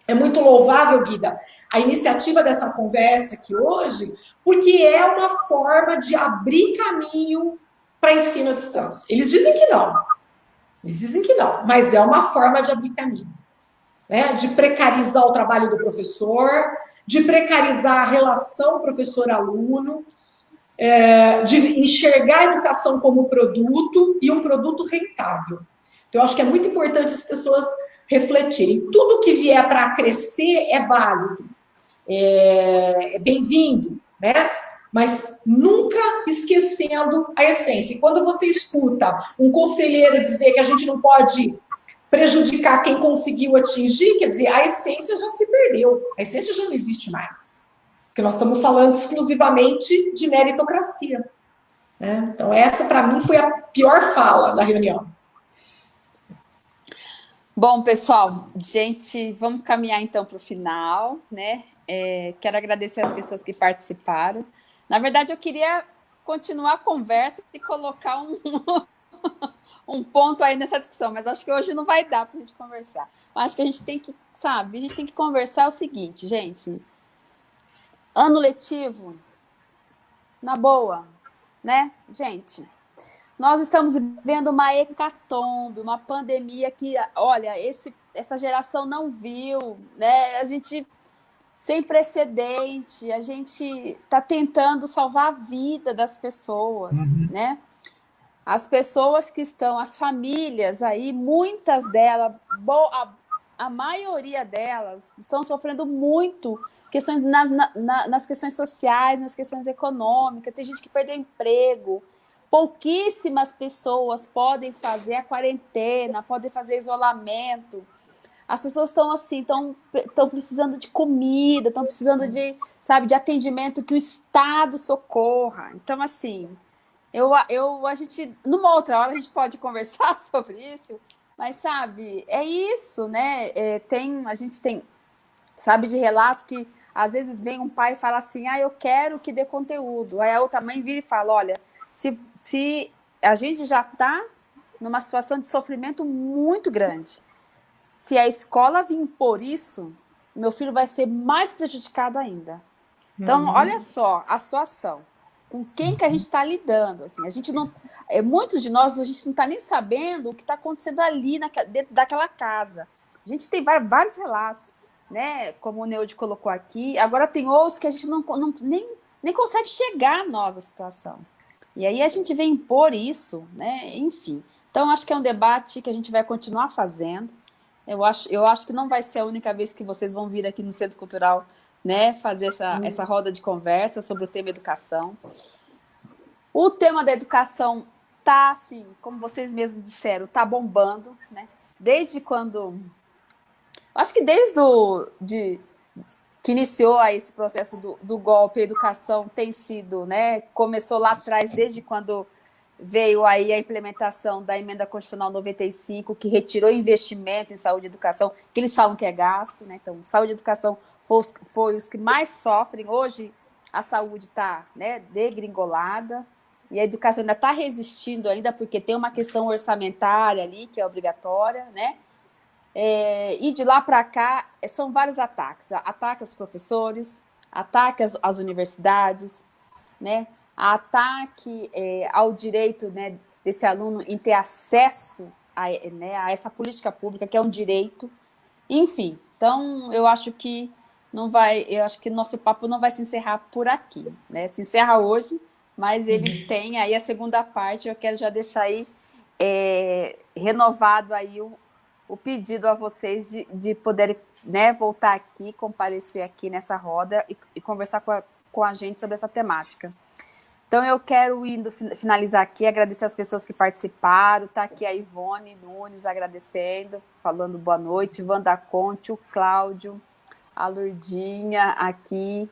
é muito louvável, Guida, a iniciativa dessa conversa aqui hoje, porque é uma forma de abrir caminho para ensino à distância. Eles dizem que não. Eles dizem que não, mas é uma forma de abrir caminho. Né? De precarizar o trabalho do professor, de precarizar a relação professor-aluno, é, de enxergar a educação como produto e um produto rentável. Então, eu acho que é muito importante as pessoas refletirem. Tudo que vier para crescer é válido é, é bem-vindo, né? Mas nunca esquecendo a essência. E quando você escuta um conselheiro dizer que a gente não pode prejudicar quem conseguiu atingir, quer dizer, a essência já se perdeu, a essência já não existe mais. Porque nós estamos falando exclusivamente de meritocracia. Né? Então, essa, para mim, foi a pior fala da reunião. Bom, pessoal, gente, vamos caminhar então para o final, né? É, quero agradecer as pessoas que participaram. Na verdade, eu queria continuar a conversa e colocar um, um ponto aí nessa discussão, mas acho que hoje não vai dar para a gente conversar. Acho que a gente tem que, sabe, a gente tem que conversar o seguinte, gente. Ano letivo, na boa, né, gente? Nós estamos vivendo uma hecatombe, uma pandemia que, olha, esse, essa geração não viu, né? A gente sem precedente, a gente está tentando salvar a vida das pessoas, uhum. né? As pessoas que estão, as famílias aí, muitas delas, a, a maioria delas estão sofrendo muito questões nas, na, nas questões sociais, nas questões econômicas, tem gente que perdeu emprego, pouquíssimas pessoas podem fazer a quarentena, podem fazer isolamento, as pessoas estão assim, estão precisando de comida, estão precisando de, sabe, de atendimento que o Estado socorra. Então, assim, eu, eu, a gente, numa outra hora a gente pode conversar sobre isso, mas, sabe, é isso, né? É, tem, a gente tem, sabe, de relatos que às vezes vem um pai e fala assim, ah, eu quero que dê conteúdo. Aí a outra mãe vira e fala, olha, se, se a gente já está numa situação de sofrimento muito grande, se a escola vir impor isso, meu filho vai ser mais prejudicado ainda. Então, uhum. olha só a situação. Com quem que a gente está lidando? Assim, a gente não, é, muitos de nós, a gente não está nem sabendo o que está acontecendo ali dentro daquela casa. A gente tem vários relatos, né? Como o Neude colocou aqui. Agora tem outros que a gente não, não, nem, nem consegue chegar a nós a situação. E aí a gente vem impor isso, né? Enfim. Então, acho que é um debate que a gente vai continuar fazendo. Eu acho, eu acho que não vai ser a única vez que vocês vão vir aqui no Centro Cultural né, fazer essa, hum. essa roda de conversa sobre o tema educação. O tema da educação tá, assim, como vocês mesmos disseram, tá bombando, né? Desde quando... Acho que desde o, de, que iniciou aí esse processo do, do golpe, a educação tem sido, né? Começou lá atrás, desde quando veio aí a implementação da emenda constitucional 95, que retirou investimento em saúde e educação, que eles falam que é gasto, né? Então, saúde e educação foi os, foi os que mais sofrem. Hoje, a saúde está né, degringolada, e a educação ainda está resistindo ainda, porque tem uma questão orçamentária ali, que é obrigatória, né? É, e de lá para cá, são vários ataques. Ataque aos professores, ataque às, às universidades, né? Ataque é, ao direito né, desse aluno em ter acesso a, né, a essa política pública, que é um direito. Enfim, então eu acho que não vai, eu acho que nosso papo não vai se encerrar por aqui, né? Se encerra hoje, mas ele tem aí a segunda parte, eu quero já deixar aí é, renovado aí o, o pedido a vocês de, de poderem né, voltar aqui, comparecer aqui nessa roda e, e conversar com a, com a gente sobre essa temática. Então, eu quero, indo finalizar aqui, agradecer as pessoas que participaram. Está aqui a Ivone Nunes agradecendo, falando boa noite. Wanda Conte, o Cláudio, a Lurdinha aqui.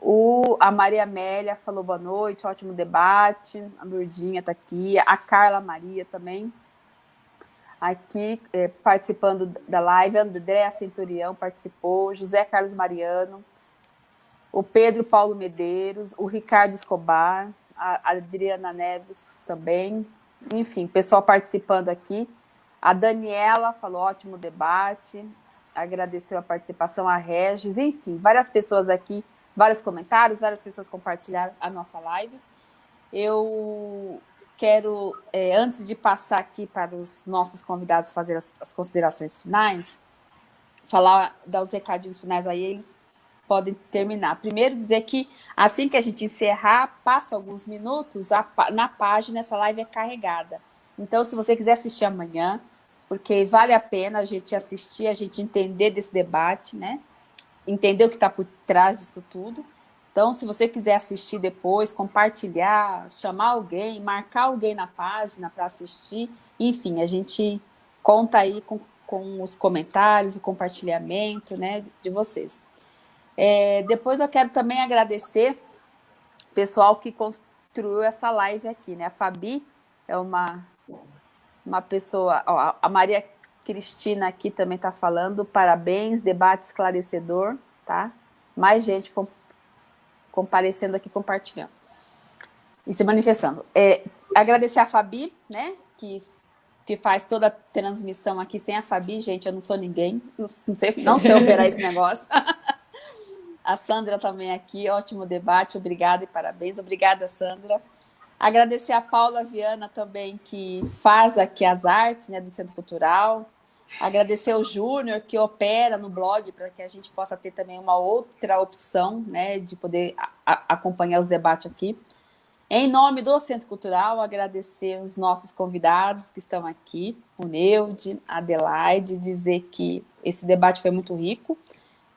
O, a Maria Amélia falou boa noite, ótimo debate. A Lurdinha está aqui. A Carla Maria também aqui é, participando da live, André Centurião participou, José Carlos Mariano, o Pedro Paulo Medeiros, o Ricardo Escobar, a Adriana Neves também, enfim, pessoal participando aqui. A Daniela falou ótimo debate, agradeceu a participação, a Regis, enfim, várias pessoas aqui, vários comentários, várias pessoas compartilharam a nossa live. Eu quero, é, antes de passar aqui para os nossos convidados fazer as, as considerações finais, falar, dar os recadinhos finais a eles, podem terminar. Primeiro dizer que assim que a gente encerrar, passa alguns minutos, a, na página essa live é carregada. Então, se você quiser assistir amanhã, porque vale a pena a gente assistir, a gente entender desse debate, né? Entender o que está por trás disso tudo. Então, se você quiser assistir depois, compartilhar, chamar alguém, marcar alguém na página para assistir, enfim, a gente conta aí com, com os comentários, o compartilhamento né, de vocês. É, depois eu quero também agradecer o pessoal que construiu essa live aqui, né? A Fabi é uma, uma pessoa, ó, a Maria Cristina aqui também está falando, parabéns, debate esclarecedor, tá? Mais gente com, comparecendo aqui, compartilhando e se manifestando. É, agradecer a Fabi, né, que, que faz toda a transmissão aqui. Sem a Fabi, gente, eu não sou ninguém, não sei, não sei operar esse negócio. A Sandra também aqui, ótimo debate, obrigada e parabéns. Obrigada, Sandra. Agradecer a Paula Viana também, que faz aqui as artes né, do Centro Cultural. Agradecer o Júnior, que opera no blog, para que a gente possa ter também uma outra opção, né, de poder acompanhar os debates aqui. Em nome do Centro Cultural, agradecer os nossos convidados que estão aqui, o Neude, a Adelaide, dizer que esse debate foi muito rico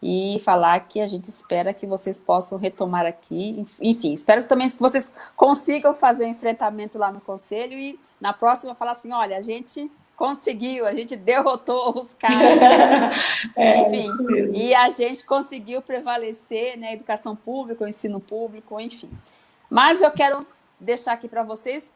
e falar que a gente espera que vocês possam retomar aqui. Enfim, espero que também que vocês consigam fazer o um enfrentamento lá no Conselho e na próxima falar assim, olha, a gente conseguiu, a gente derrotou os caras, é, enfim, e a gente conseguiu prevalecer na né, educação pública, o ensino público, enfim. Mas eu quero deixar aqui para vocês,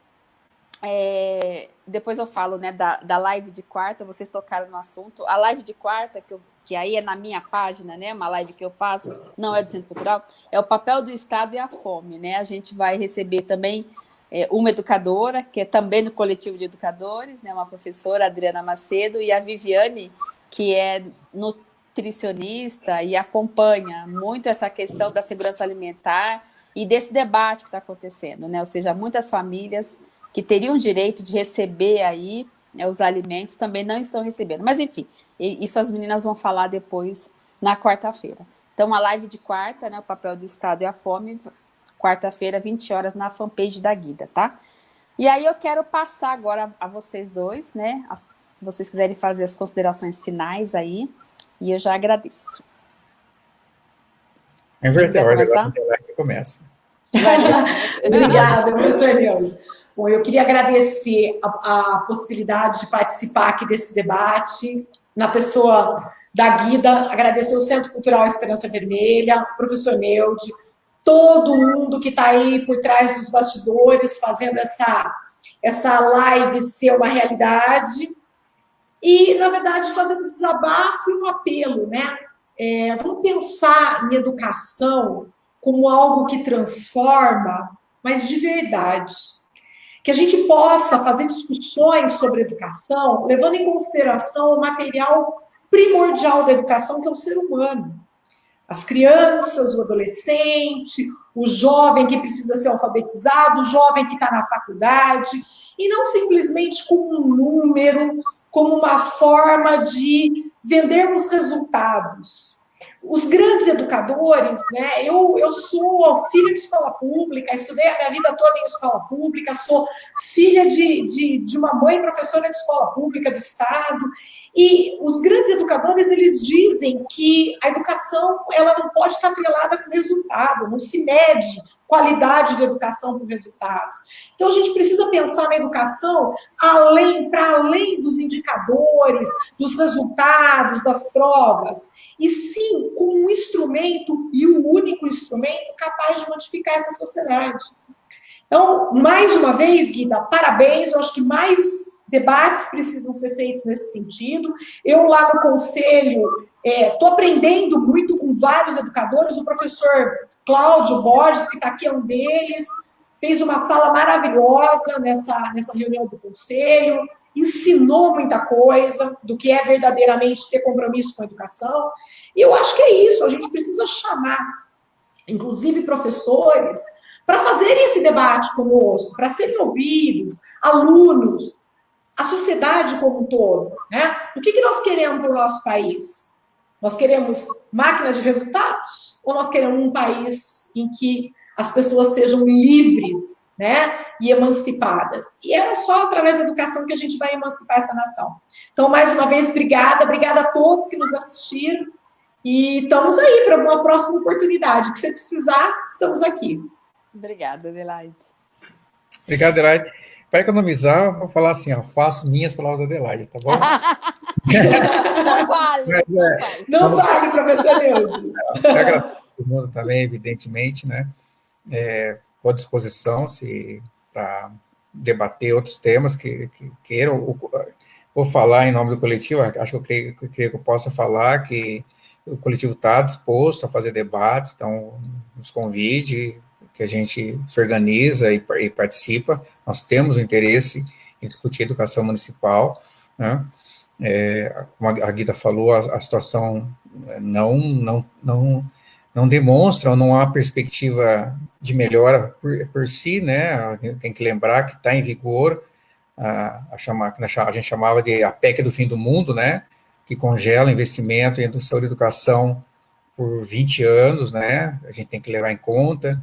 é, depois eu falo né, da, da live de quarta, vocês tocaram no assunto, a live de quarta, que, eu, que aí é na minha página, né, uma live que eu faço, não é do Centro Cultural, é o papel do Estado e a fome, né, a gente vai receber também é, uma educadora, que é também do coletivo de educadores, né, uma professora, Adriana Macedo, e a Viviane, que é nutricionista e acompanha muito essa questão da segurança alimentar e desse debate que está acontecendo, né? Ou seja, muitas famílias que teriam direito de receber aí né, os alimentos também não estão recebendo. Mas, enfim, isso as meninas vão falar depois na quarta-feira. Então, a live de quarta, né, o papel do Estado e a fome, quarta-feira, 20 horas, na fanpage da Guida, tá? E aí eu quero passar agora a vocês dois, né, as, Se vocês quiserem fazer as considerações finais aí, e eu já agradeço. É verdade, agora que começa. Obrigada, professor Neuza. Bom, eu queria agradecer a, a, possibilidade de participar aqui desse debate, na pessoa da Guida, agradecer o Centro Cultural Esperança Vermelha, o professor Neude, todo mundo que está aí por trás dos bastidores, fazendo essa, essa live ser uma realidade, e, na verdade, fazer um desabafo e um apelo, né? É, vamos pensar em educação como algo que transforma, mas de verdade. Que a gente possa fazer discussões sobre educação, levando em consideração o material primordial da educação, que é o ser humano. As crianças, o adolescente, o jovem que precisa ser alfabetizado, o jovem que está na faculdade, e não simplesmente como um número, como uma forma de vendermos resultados. Os grandes educadores, né? Eu, eu sou filha de escola pública, estudei a minha vida toda em escola pública, sou filha de, de, de uma mãe professora de escola pública do Estado, e os grandes educadores, eles dizem que a educação, ela não pode estar atrelada com resultado, não se mede qualidade de educação por resultados. Então, a gente precisa pensar na educação além, para além dos indicadores, dos resultados, das provas, e sim com um instrumento, e o um único instrumento, capaz de modificar essa sociedade. Então, mais uma vez, Guida, parabéns, eu acho que mais debates precisam ser feitos nesse sentido. Eu lá no conselho estou é, aprendendo muito com vários educadores, o professor Cláudio Borges, que está aqui, é um deles, fez uma fala maravilhosa nessa, nessa reunião do conselho, ensinou muita coisa do que é verdadeiramente ter compromisso com a educação. E eu acho que é isso, a gente precisa chamar, inclusive professores, para fazerem esse debate conosco, para serem ouvidos, alunos, a sociedade como um todo. Né? O que, que nós queremos para o nosso país? Nós queremos máquina de resultados ou nós queremos um país em que as pessoas sejam livres né, e emancipadas? E é só através da educação que a gente vai emancipar essa nação. Então, mais uma vez, obrigada, obrigada a todos que nos assistiram e estamos aí para uma próxima oportunidade. que você precisar, estamos aqui. Obrigada, Adelaide. Obrigado, Adelaide. Para economizar, vou falar assim, ó, faço minhas palavras da Adelaide, tá bom? não vale. Mas, não, é, vale. não vale, professor Neude. Agradeço todo mundo também, evidentemente, né? É, à disposição se para debater outros temas que, que queiram. Vou falar em nome do coletivo, acho que eu creio, creio que eu possa falar que o coletivo está disposto a fazer debates, então nos convide, que a gente se organiza e, e participa, nós temos o interesse em discutir educação municipal, né? É, como a Guida falou, a, a, situação não, não, não, não demonstra, ou não há perspectiva de melhora por, por si, né? Tem que lembrar que está em vigor a, a, chamar, a gente chamava de a PEC do fim do mundo, né? Que congela investimento em saúde e educação por 20 anos, né? A gente tem que levar em conta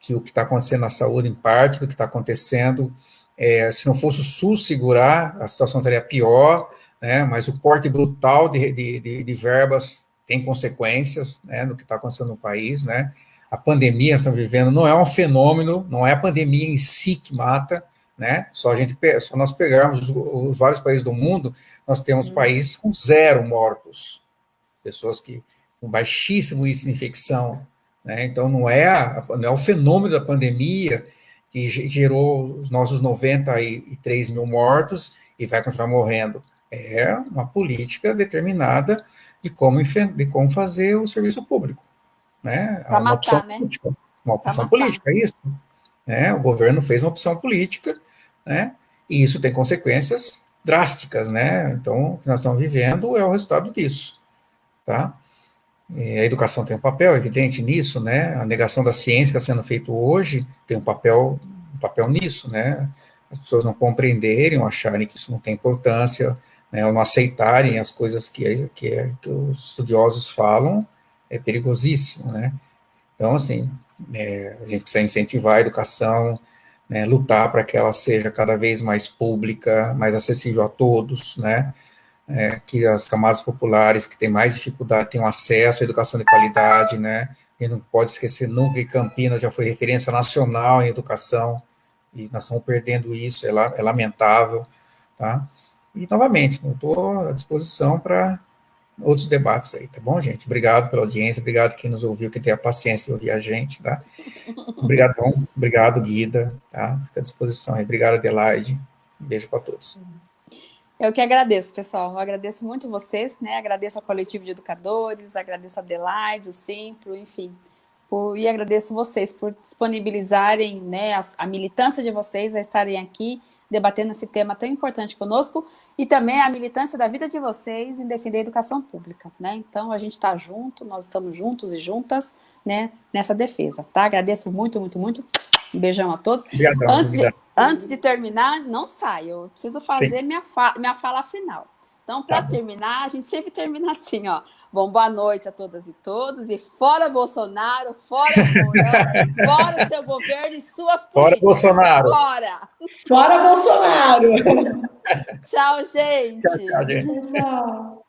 que o que está acontecendo na saúde, em parte do que está acontecendo, é, se não fosse o SUS segurar, a situação seria pior, né, mas o corte brutal de, de, de, de verbas tem consequências né, no que está acontecendo no país, né, a pandemia que estamos vivendo não é um fenômeno, não é a pandemia em si que mata, né, só, a gente, só nós pegarmos os, os vários países do mundo, nós temos uhum. países com zero mortos, pessoas que com baixíssimo índice de infecção, né? Então, não é, a, não é o fenômeno da pandemia que gerou os nossos 93 mil mortos e vai continuar morrendo. É uma política determinada de como, de como fazer o serviço público. Né? É uma matar, opção né? política. Uma opção política, é isso. Né? O governo fez uma opção política, né? e isso tem consequências drásticas. Né? Então, o que nós estamos vivendo é o resultado disso. Tá? a educação tem um papel evidente nisso, né? A negação da ciência que está sendo feito hoje tem um papel, um papel nisso, né? As pessoas não compreenderem, acharem que isso não tem importância, né? Não aceitarem as coisas que, que, que os estudiosos falam, é perigosíssimo, né? Então, assim, é, a gente precisa incentivar a educação, né, lutar para que ela seja cada vez mais pública, mais acessível a todos, né, é, que as camadas populares que têm mais dificuldade tenham acesso à educação de qualidade, né, e não pode esquecer nunca que Campinas já foi referência nacional em educação, e nós estamos perdendo isso, é, é lamentável, tá? E, novamente, estou à disposição para outros debates aí, tá bom, gente? Obrigado pela audiência, obrigado quem nos ouviu, quem tem a paciência de ouvir a gente, tá? Obrigado, obrigado, Guida, tá? Fica à disposição aí. Obrigado, Adelaide. Um beijo para todos. Eu que agradeço, pessoal. Eu agradeço muito vocês, né? Agradeço ao coletivo de educadores, agradeço a Adelaide, o Simplo, enfim. Por, e agradeço vocês por disponibilizarem né, a, a militância de vocês a estarem aqui debatendo esse tema tão importante conosco e também a militância da vida de vocês em defender a educação pública, né? Então, a gente está junto, nós estamos juntos e juntas, né, nessa defesa, tá? Agradeço muito, muito, muito. Um beijão a todos. Obrigado, antes, de, antes de terminar, não saia, eu preciso fazer minha, fa minha fala final. Então, para tá terminar, a gente sempre termina assim, ó. Bom, boa noite a todas e todos. E fora Bolsonaro, fora Mourão, fora seu governo e suas políticas. Fora Bolsonaro. Fora. Fora Bolsonaro. tchau, gente. Tchau, tchau, gente. tchau.